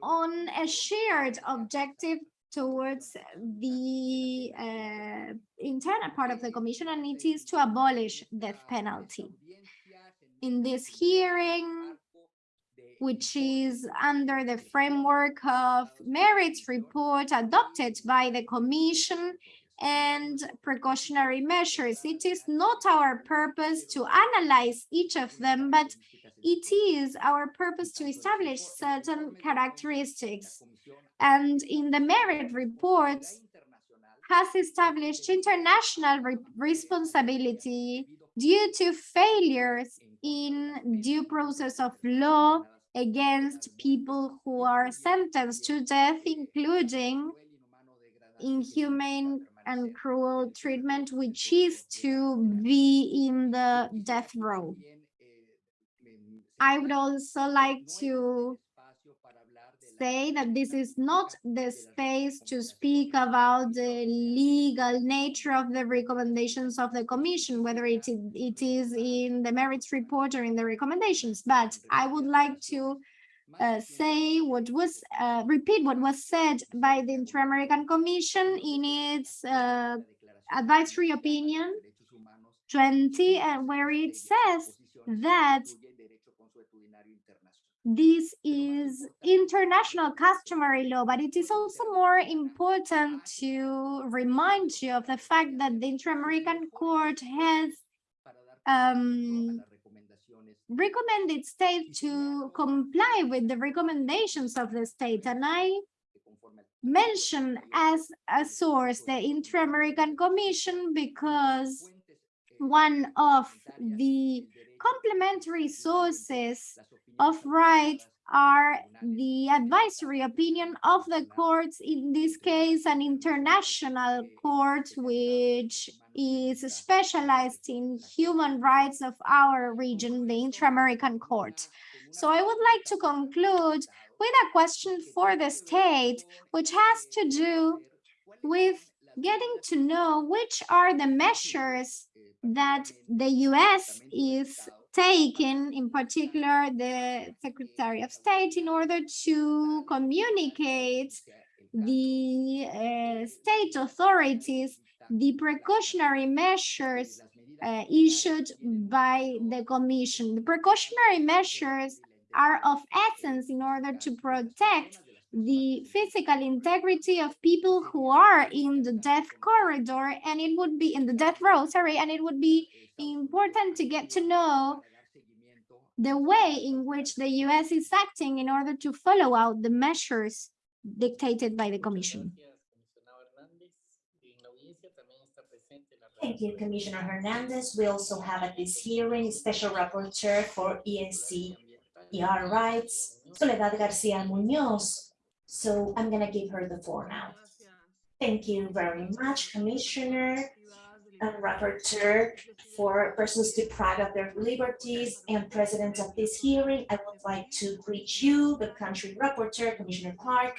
S1: on a shared objective towards the uh, internal part of the commission, and it is to abolish death penalty. In this hearing, which is under the framework of merits report adopted by the commission and precautionary measures. It is not our purpose to analyze each of them, but it is our purpose to establish certain characteristics. And in the merit reports has established international re responsibility due to failures in due process of law against people who are sentenced to death, including inhumane and cruel treatment, which is to be in the death row. I would also like to say that this is not the space to speak about the legal nature of the recommendations of the commission, whether it, it is in the merits report or in the recommendations, but I would like to uh, say what was, uh, repeat what was said by the Inter-American Commission in its uh, advisory opinion. 20, and where it says that this is international customary law, but it is also more important to remind you of the fact that the Inter-American Court has um, recommended state to comply with the recommendations of the state. And I mention as a source the Inter-American Commission because one of the complementary sources of right are the advisory opinion of the courts, in this case, an international court which is specialized in human rights of our region, the Inter-American Court. So I would like to conclude with a question for the state, which has to do with getting to know which are the measures that the US is taking, in particular the Secretary of State, in order to communicate the uh, state authorities the precautionary measures uh, issued by the Commission. The precautionary measures are of essence in order to protect the physical integrity of people who are in the death corridor and it would be in the death row, sorry, and it would be important to get to know the way in which the US is acting in order to follow out the measures dictated by the Commission.
S7: Thank you, Commissioner Hernandez. We also have at this hearing Special Rapporteur for ESC ER rights, Soledad Garcia Munoz. So I'm gonna give her the floor now. Thank you very much, Commissioner and Rapporteur for persons deprived of their liberties and President of this hearing. I would like to greet you, the country Rapporteur, Commissioner Clark,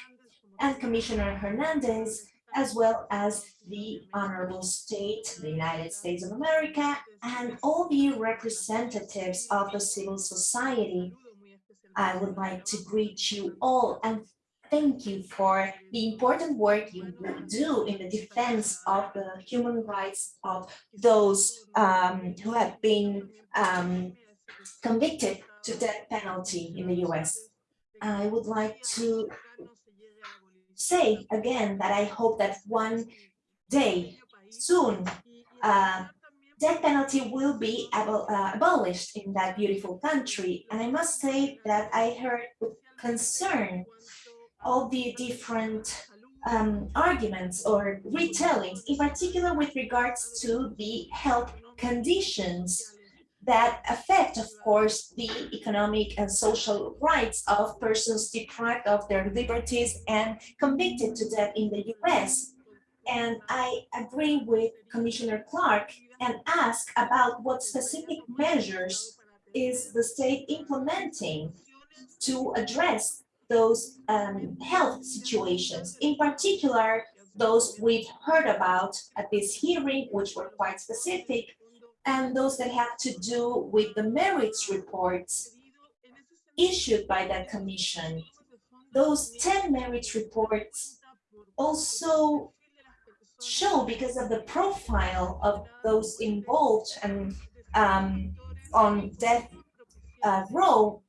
S7: and Commissioner Hernandez, as well as the honorable state, the United States of America, and all the representatives of the civil society. I would like to greet you all and thank you for the important work you do in the defense of the human rights of those um, who have been um, convicted to death penalty in the US. I would like to say again that I hope that one day soon uh, death penalty will be uh, abolished in that beautiful country. And I must say that I heard with concern all the different um, arguments or retellings, in particular with regards to the health conditions that affect, of course, the economic and social rights of persons deprived of their liberties and convicted to death in the US. And I agree with Commissioner Clark and ask about what specific measures is the state implementing to address those um, health situations, in particular, those we've heard about at this hearing, which were quite specific, and those that have to do with the merits reports issued by that commission. Those 10 merits reports also show, because of the profile of those involved and um, on death uh, row,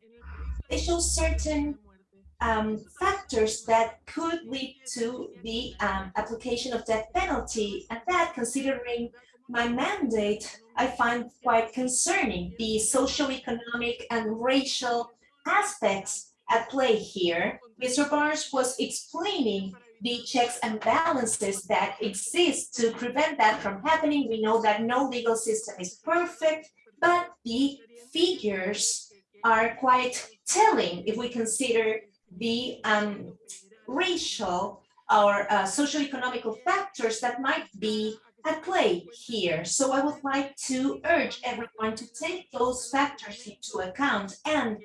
S7: they show certain um, factors that could lead to the um, application of death penalty. And that, considering my mandate, I find quite concerning the social, economic, and racial aspects at play here. Mr. Barnes was explaining the checks and balances that exist to prevent that from happening. We know that no legal system is perfect, but the figures are quite telling if we consider the um, racial or uh, socioeconomical factors that might be at play here. So I would like to urge everyone to take those factors into account. And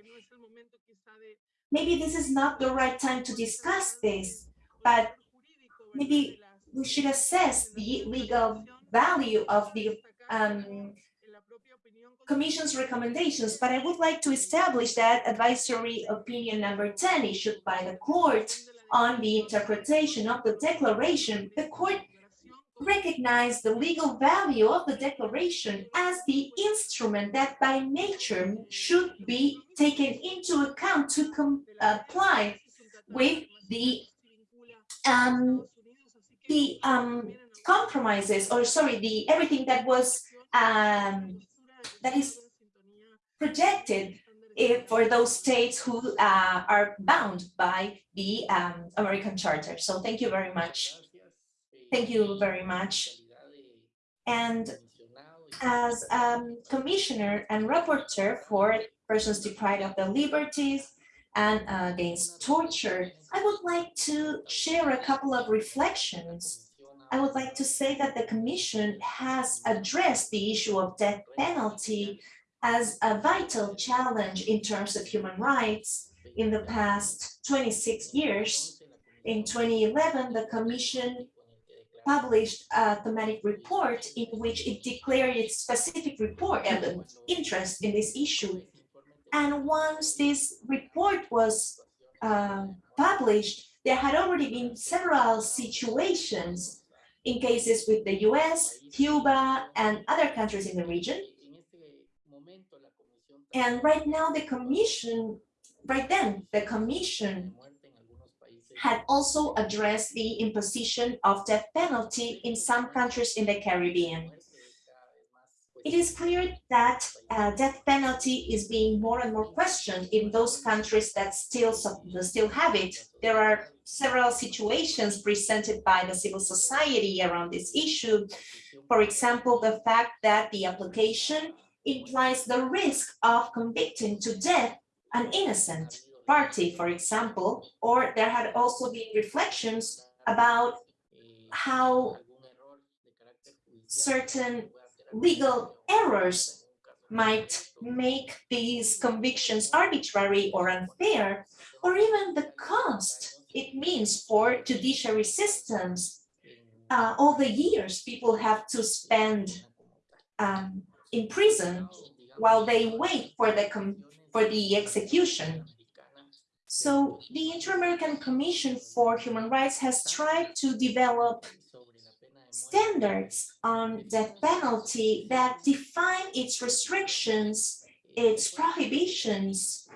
S7: maybe this is not the right time to discuss this, but maybe we should assess the legal value of the um, Commission's recommendations, but I would like to establish that advisory opinion number 10 issued by the court on the interpretation of the declaration. The court recognized the legal value of the declaration as the instrument that by nature should be taken into account to comply with the um, the um, compromises or sorry the everything that was um, that is projected if, for those states who uh, are bound by the um, American Charter. So thank you very much. Thank you very much. And as um, commissioner and rapporteur for persons deprived of their liberties and uh, against torture, I would like to share a couple of reflections I would like to say that the Commission has addressed the issue of death penalty as a vital challenge in terms of human rights in the past 26 years. In 2011, the Commission published a thematic report in which it declared its specific report and interest in this issue. And once this report was uh, published, there had already been several situations in cases with the US, Cuba, and other countries in the region. And right now the Commission, right then, the Commission had also addressed the imposition of death penalty in some countries in the Caribbean. It is clear that uh, death penalty is being more and more questioned in those countries that still, still have it. There are several situations presented by the civil society around this issue. For example, the fact that the application implies the risk of convicting to death an innocent party, for example, or there had also been reflections about how certain legal errors might make these convictions arbitrary or unfair, or even the cost it means for judiciary systems. Uh, all the years people have to spend um, in prison while they wait for the for the execution. So the Inter-American Commission for Human Rights has tried to develop standards on death penalty that define its restrictions, its prohibitions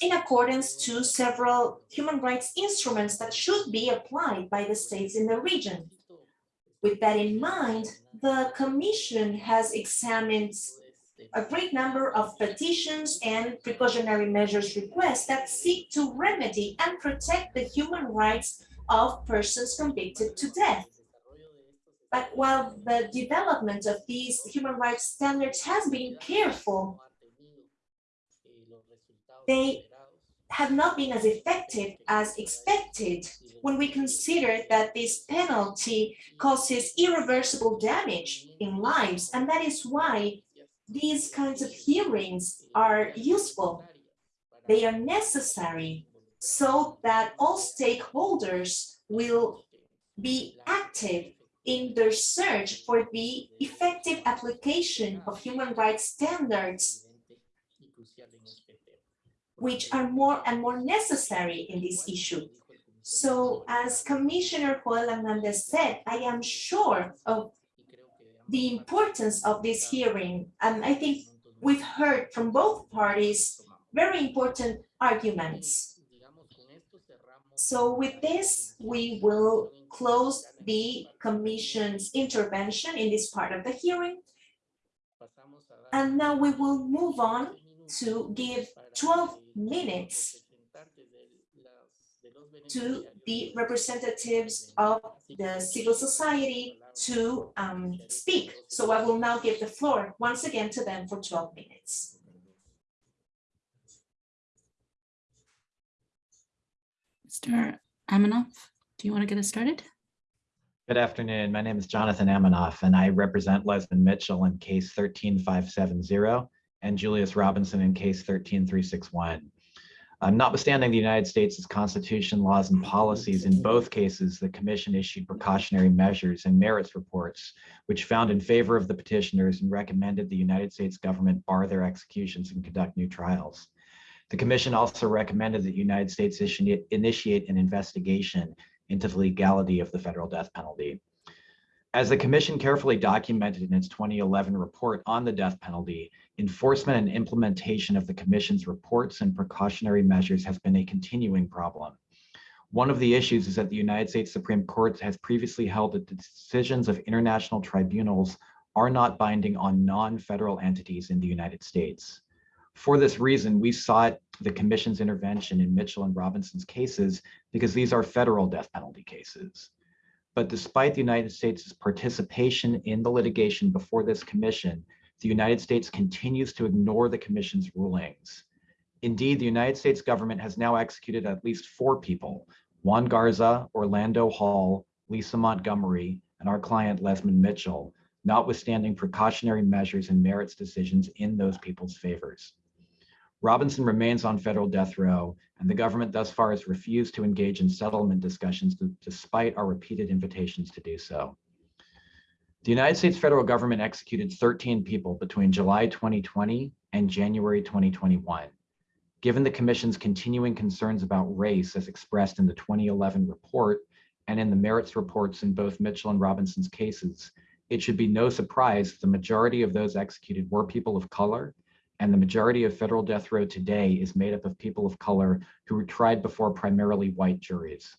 S7: in accordance to several human rights instruments that should be applied by the states in the region. With that in mind, the Commission has examined a great number of petitions and precautionary measures requests that seek to remedy and protect the human rights of persons convicted to death. But while the development of these human rights standards has been careful, they have not been as effective as expected when we consider that this penalty causes irreversible damage in lives. And that is why these kinds of hearings are useful. They are necessary so that all stakeholders will be active in their search for the effective application of human rights standards which are more and more necessary in this issue. So as Commissioner Joel Hernandez said, I am sure of the importance of this hearing. And I think we've heard from both parties very important arguments. So with this, we will close the commission's intervention in this part of the hearing. And now we will move on to give 12 minutes to the representatives of the civil society to um, speak. So I will now give the floor once again to them for 12 minutes.
S2: Mr. Aminoff, do you want to get us started?
S13: Good afternoon. My name is Jonathan Aminoff, and I represent Lezmond Mitchell in case 13570 and Julius Robinson in case 13361. Uh, notwithstanding the United States' constitution, laws, and policies, in both cases, the commission issued precautionary measures and merits reports, which found in favor of the petitioners and recommended the United States government bar their executions and conduct new trials. The commission also recommended that the United States initiate an investigation into the legality of the federal death penalty. As the commission carefully documented in its 2011 report on the death penalty, enforcement and implementation of the commission's reports and precautionary measures has been a continuing problem. One of the issues is that the United States Supreme Court has previously held that the decisions of international tribunals are not binding on non-federal entities in the United States. For this reason, we sought the commission's intervention in Mitchell and Robinson's cases because these are federal death penalty cases. But despite the United States' participation in the litigation before this commission, the United States continues to ignore the commission's rulings. Indeed, the United States government has now executed at least four people, Juan Garza, Orlando Hall, Lisa Montgomery, and our client Lezmond Mitchell, notwithstanding precautionary measures and merits decisions in those people's favors. Robinson remains on federal death row, and the government thus far has refused to engage in settlement discussions despite our repeated invitations to do so. The United States federal government executed 13 people between July 2020 and January 2021. Given the commission's continuing concerns about race as expressed in the 2011 report and in the merits reports in both Mitchell and Robinson's cases, it should be no surprise the majority of those executed were people of color and the majority of federal death row today is made up of people of color who were tried before primarily white juries.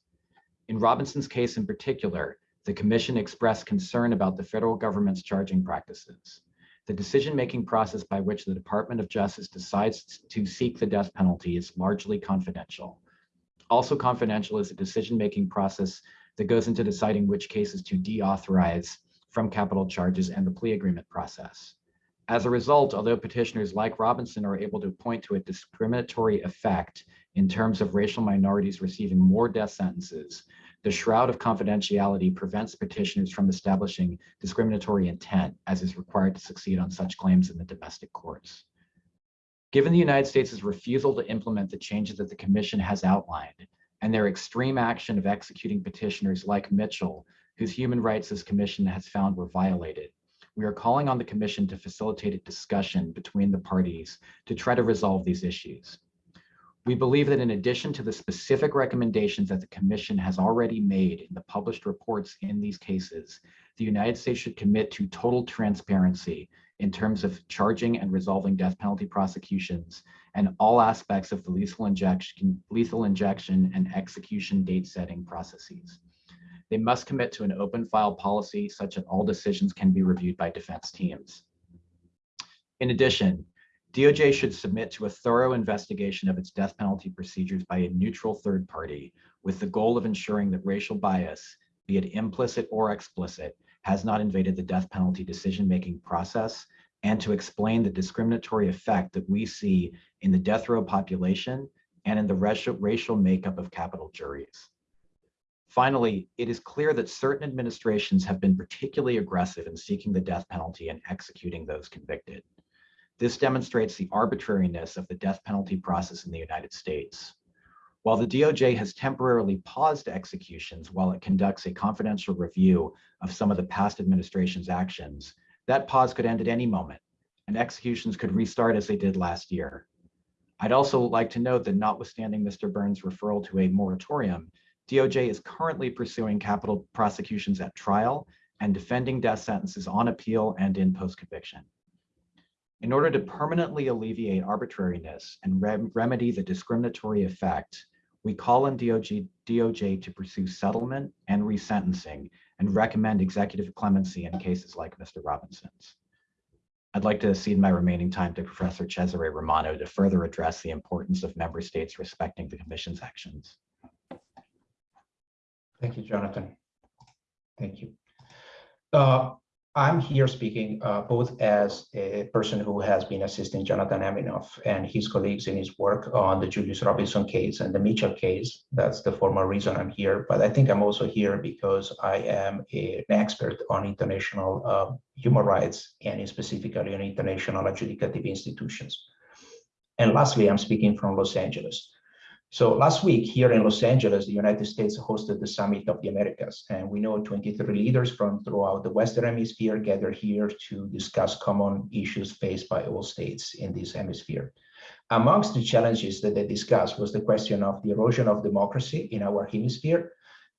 S13: In Robinson's case in particular, the commission expressed concern about the federal government's charging practices. The decision-making process by which the Department of Justice decides to seek the death penalty is largely confidential. Also confidential is the decision-making process that goes into deciding which cases to deauthorize from capital charges and the plea agreement process. As a result, although petitioners like Robinson are able to point to a discriminatory effect in terms of racial minorities receiving more death sentences, the shroud of confidentiality prevents petitioners from establishing discriminatory intent as is required to succeed on such claims in the domestic courts. Given the United States' refusal to implement the changes that the commission has outlined and their extreme action of executing petitioners like Mitchell, whose human rights this commission has found were violated, we are calling on the commission to facilitate a discussion between the parties to try to resolve these issues. We believe that in addition to the specific recommendations that the commission has already made in the published reports in these cases, the United States should commit to total transparency in terms of charging and resolving death penalty prosecutions and all aspects of the lethal injection, lethal injection and execution date setting processes. They must commit to an open file policy such that all decisions can be reviewed by defense teams. In addition, DOJ should submit to a thorough investigation of its death penalty procedures by a neutral third party with the goal of ensuring that racial bias, be it implicit or explicit, has not invaded the death penalty decision-making process and to explain the discriminatory effect that we see in the death row population and in the racial, racial makeup of capital juries. Finally, it is clear that certain administrations have been particularly aggressive in seeking the death penalty and executing those convicted. This demonstrates the arbitrariness of the death penalty process in the United States. While the DOJ has temporarily paused executions while it conducts a confidential review of some of the past administration's actions, that pause could end at any moment and executions could restart as they did last year. I'd also like to note that notwithstanding Mr. Burns' referral to a moratorium, DOJ is currently pursuing capital prosecutions at trial and defending death sentences on appeal and in post-conviction. In order to permanently alleviate arbitrariness and rem remedy the discriminatory effect, we call on DOJ, DOJ to pursue settlement and resentencing and recommend executive clemency in cases like Mr. Robinson's. I'd like to cede my remaining time to Professor Cesare Romano to further address the importance of member states respecting the commission's actions.
S14: Thank you, Jonathan. Thank you. Uh, I'm here speaking uh, both as a person who has been assisting Jonathan Aminoff and his colleagues in his work on the Julius Robinson case and the Mitchell case. That's the formal reason I'm here. But I think I'm also here because I am a, an expert on international uh, human rights and specifically on international adjudicative institutions. And lastly, I'm speaking from Los Angeles. So last week here in Los Angeles, the United States hosted the Summit of the Americas, and we know 23 leaders from throughout the Western Hemisphere gathered here to discuss common issues faced by all states in this hemisphere. Amongst the challenges that they discussed was the question of the erosion of democracy in our hemisphere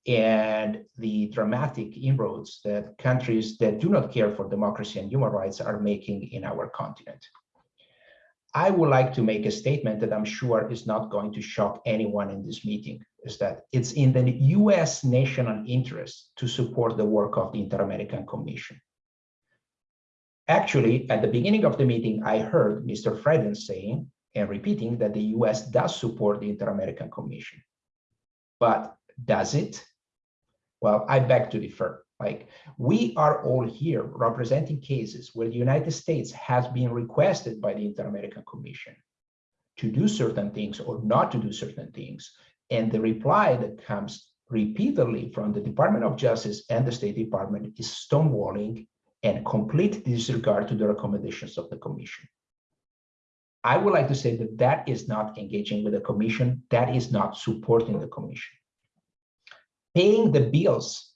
S14: and the dramatic inroads that countries that do not care for democracy and human rights are making in our continent. I would like to make a statement that I'm sure is not going to shock anyone in this meeting, is that it's in the US national interest to support the work of the Inter-American Commission. Actually, at the beginning of the meeting, I heard Mr. Freden saying and repeating that the US does support the Inter-American Commission. But does it? Well, I beg to differ. Like we are all here representing cases where the United States has been requested by the Inter-American Commission to do certain things or not to do certain things. And the reply that comes repeatedly from the Department of Justice and the State Department is stonewalling and complete disregard to the recommendations of the Commission. I would like to say that that is not engaging with the Commission, that is not supporting the Commission. Paying the bills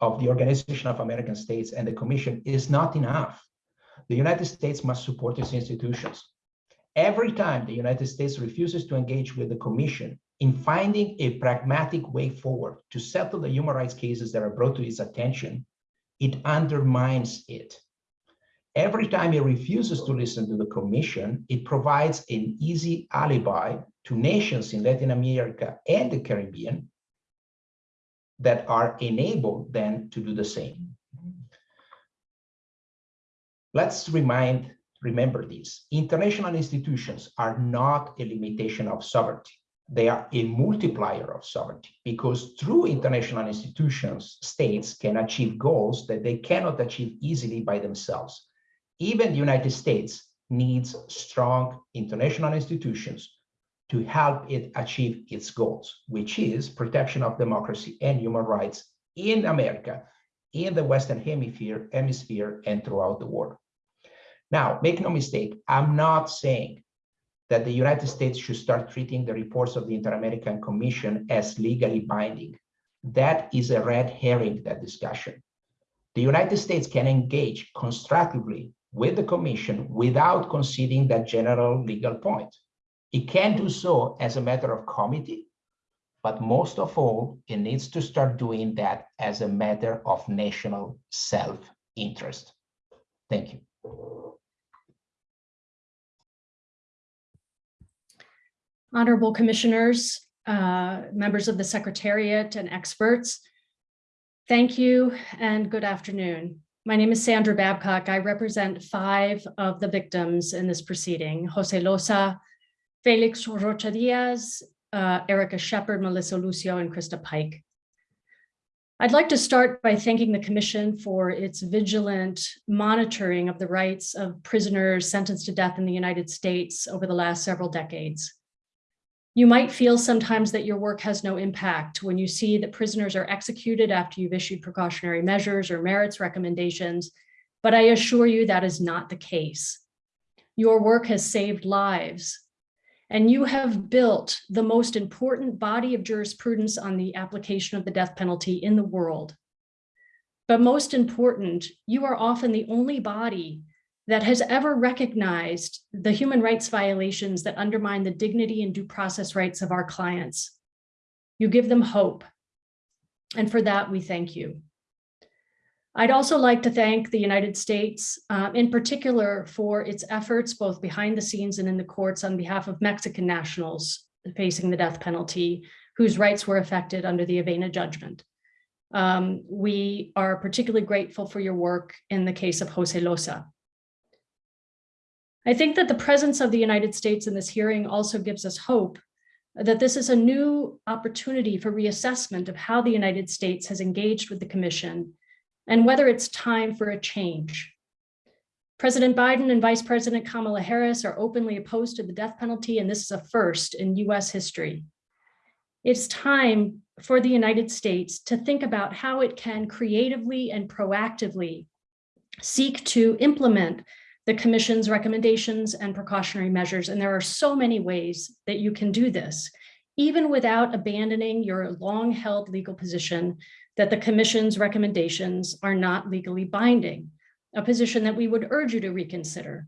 S14: of the Organization of American States and the Commission is not enough. The United States must support its institutions. Every time the United States refuses to engage with the Commission in finding a pragmatic way forward to settle the human rights cases that are brought to its attention, it undermines it. Every time it refuses to listen to the Commission, it provides an easy alibi to nations in Latin America and the Caribbean that are enabled then to do the same. Let's remind, remember this, international institutions are not a limitation of sovereignty. They are a multiplier of sovereignty because through international institutions, states can achieve goals that they cannot achieve easily by themselves. Even the United States needs strong international institutions to help it achieve its goals, which is protection of democracy and human rights in America, in the Western Hemisphere, hemisphere, and throughout the world. Now, make no mistake, I'm not saying that the United States should start treating the reports of the Inter-American Commission as legally binding. That is a red herring, that discussion. The United States can engage constructively with the Commission without conceding that general legal point. It can do so as a matter of comity, but most of all, it needs to start doing that as a matter of national self-interest. Thank you.
S15: Honorable Commissioners, uh, members of the Secretariat and experts, thank you and good afternoon. My name is Sandra Babcock. I represent five of the victims in this proceeding, Jose Loza, Felix Rocha Diaz, uh, Erica Sheppard, Melissa Lucio, and Christa Pike. I'd like to start by thanking the Commission for its vigilant monitoring of the rights of prisoners sentenced to death in the United States over the last several decades. You might feel sometimes that your work has no impact when you see that prisoners are executed after you've issued precautionary measures or merits recommendations, but I assure you that is not the case. Your work has saved lives, and you have built the most important body of jurisprudence on the application of the death penalty in the world. But most important, you are often the only body that has ever recognized the human rights violations that undermine the dignity and due process rights of our clients. You give them hope. And for that, we thank you. I'd also like to thank the United States uh, in particular for its efforts both behind the scenes and in the courts on behalf of Mexican nationals facing the death penalty whose rights were affected under the Avena judgment. Um, we are particularly grateful for your work in the case of Jose Loza. I think that the presence of the United States in this hearing also gives us hope that this is a new opportunity for reassessment of how the United States has engaged with the Commission and whether it's time for a change. President Biden and Vice President Kamala Harris are openly opposed to the death penalty, and this is a first in US history. It's time for the United States to think about how it can creatively and proactively seek to implement the commission's recommendations and precautionary measures. And there are so many ways that you can do this, even without abandoning your long held legal position that the commission's recommendations are not legally binding, a position that we would urge you to reconsider.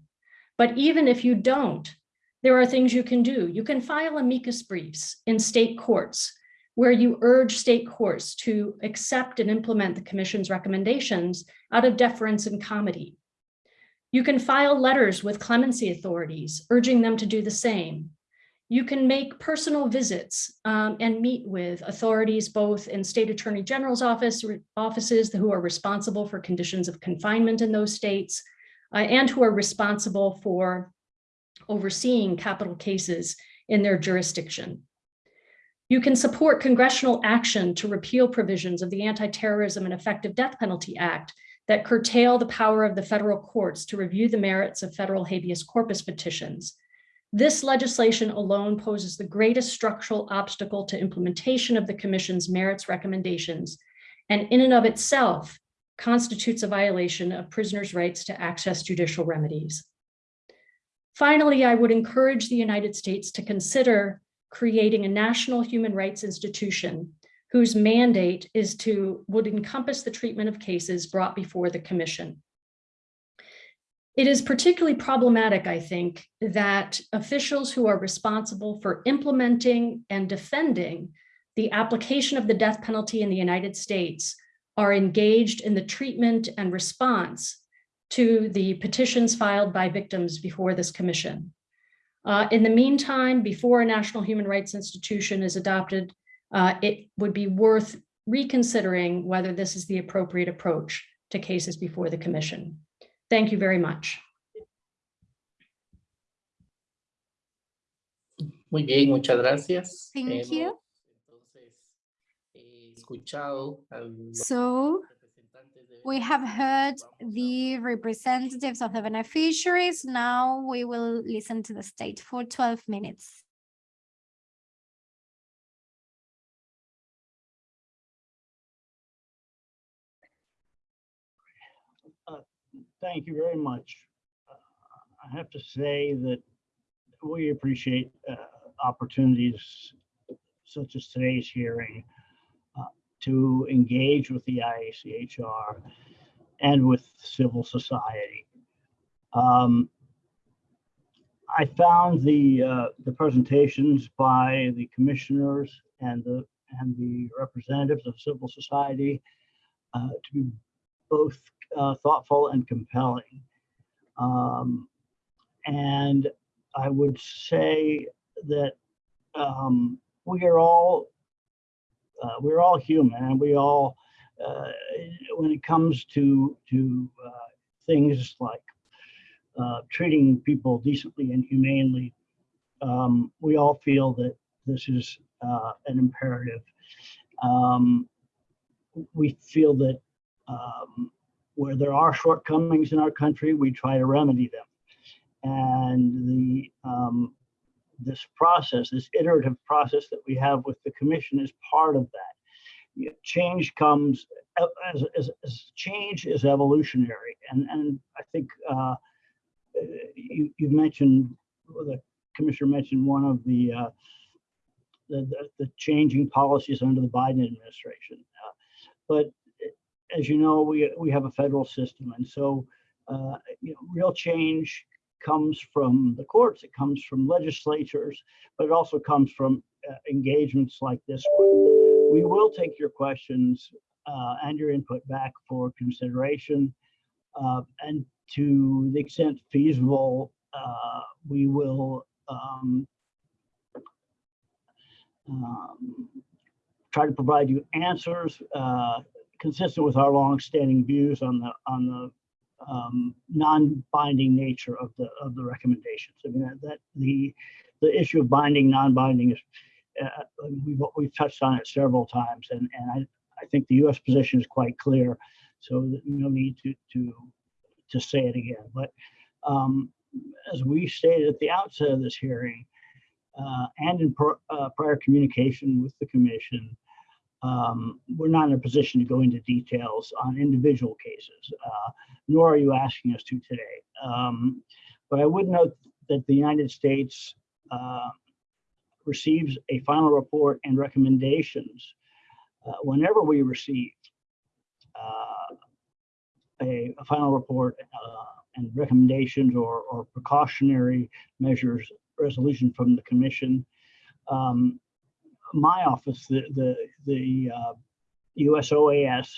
S15: But even if you don't, there are things you can do. You can file amicus briefs in state courts where you urge state courts to accept and implement the commission's recommendations out of deference and comity. You can file letters with clemency authorities, urging them to do the same. You can make personal visits um, and meet with authorities both in state attorney general's office offices who are responsible for conditions of confinement in those states uh, and who are responsible for overseeing capital cases in their jurisdiction. You can support congressional action to repeal provisions of the Anti-Terrorism and Effective Death Penalty Act that curtail the power of the federal courts to review the merits of federal habeas corpus petitions. This legislation alone poses the greatest structural obstacle to implementation of the commission's merits recommendations, and in and of itself constitutes a violation of prisoners' rights to access judicial remedies. Finally, I would encourage the United States to consider creating a national human rights institution whose mandate is to, would encompass the treatment of cases brought before the commission. It is particularly problematic, I think, that officials who are responsible for implementing and defending the application of the death penalty in the United States are engaged in the treatment and response to the petitions filed by victims before this commission. Uh, in the meantime, before a national human rights institution is adopted, uh, it would be worth reconsidering whether this is the appropriate approach to cases before the commission. Thank you very much.
S11: Muy bien, muchas gracias.
S1: Thank
S11: Hemos,
S1: you.
S11: entonces, eh, escuchado
S1: So we have heard the representatives of the beneficiaries. Now we will listen to the state for 12 minutes.
S9: Thank you very much. Uh, I have to say that we appreciate uh, opportunities such as today's hearing uh, to engage with the IACHR and with civil society. Um, I found the uh, the presentations by the commissioners and the and the representatives of civil society uh, to be both uh, thoughtful and compelling. Um, and I would say that um, we are all uh, we're all human and we all uh, when it comes to to uh, things like uh, treating people decently and humanely, um, we all feel that this is uh, an imperative. Um, we feel that um, where there are shortcomings in our country, we try to remedy them. And the um, this process, this iterative process that we have with the commission is part of that. Change comes as, as, as change is evolutionary. And, and I think uh, you, you mentioned, the commissioner mentioned one of the, uh, the, the, the changing policies under the Biden administration. Uh, but as you know, we, we have a federal system. And so, uh, you know, real change comes from the courts, it comes from legislatures, but it also comes from uh, engagements like this one. We will take your questions uh, and your input back for consideration. Uh, and to the extent feasible, uh, we will um, um, try to provide you answers uh, consistent with our longstanding views on the on the um, non-binding nature of the of the recommendations. I mean that, that the the issue of binding, non-binding is uh, we've we've touched on it several times, and and I I think the U.S. position is quite clear, so no need to to to say it again. But um, as we stated at the outset of this hearing, uh, and in uh, prior communication with the commission, um, we're not in a position to go into details on individual cases, uh, nor are you asking us to today. Um, but I would note that the United States uh, receives a final report and recommendations uh, whenever we receive uh, a, a, final report uh, and recommendations or, or precautionary measures resolution from the commission. Um, my office, the the the uh, USOAS,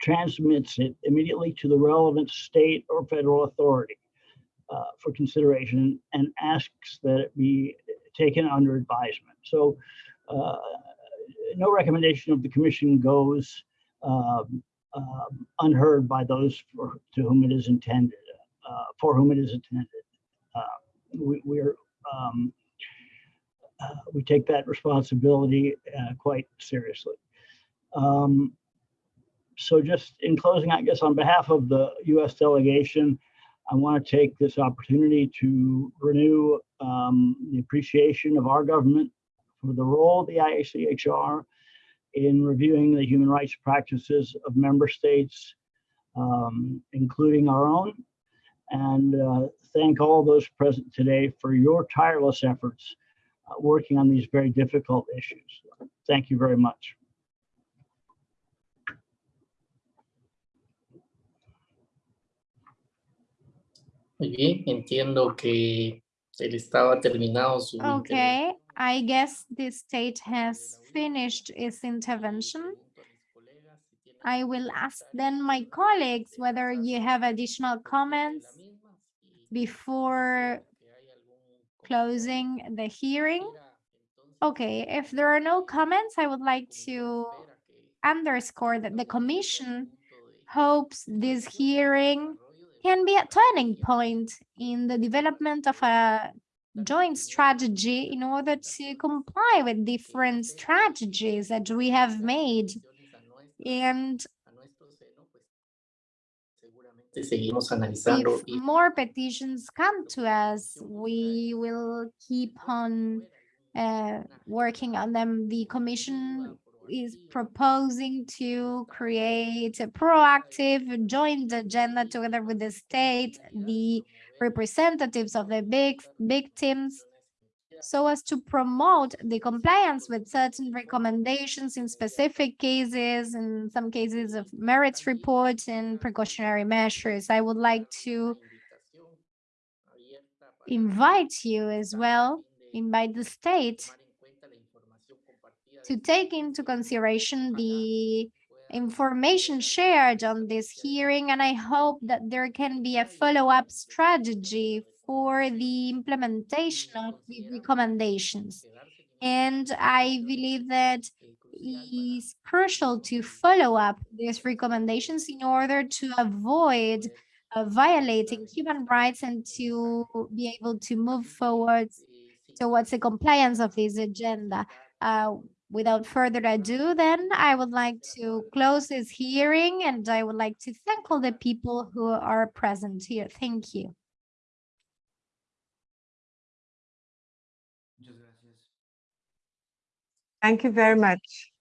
S9: transmits it immediately to the relevant state or federal authority uh, for consideration and asks that it be taken under advisement. So uh, no recommendation of the commission goes um, um, unheard by those for, to whom it is intended, uh, for whom it is intended. Uh, we, we're um, uh, we take that responsibility uh, quite seriously. Um, so just in closing, I guess on behalf of the U.S. delegation, I want to take this opportunity to renew um, the appreciation of our government for the role of the IACHR in reviewing the human rights practices of member states, um, including our own, and uh, thank all those present today for your tireless efforts working on these very difficult issues. Thank you very much.
S11: Muy bien, entiendo que él estaba terminado su
S1: Okay, I guess the state has finished its intervention. I will ask then my colleagues whether you have additional comments before closing the hearing. Okay, if there are no comments, I would like to underscore that the commission hopes this hearing can be a turning point in the development of a joint strategy in order to comply with different strategies that we have made. And if more petitions come to us, we will keep on uh, working on them. The commission is proposing to create a proactive joint agenda together with the state, the representatives of the big victims, so as to promote the compliance with certain recommendations in specific cases, in some cases of merits reports and precautionary measures. I would like to invite you as well, invite the state to take into consideration the information shared on this hearing, and I hope that there can be a follow-up strategy for the implementation of the recommendations. And I believe that is crucial to follow up these recommendations in order to avoid uh, violating human rights and to be able to move forward towards the compliance of this agenda. Uh, Without further ado, then I would like to close this hearing and I would like to thank all the people who are present here. Thank you.
S3: Muchas gracias.
S12: Thank you very much.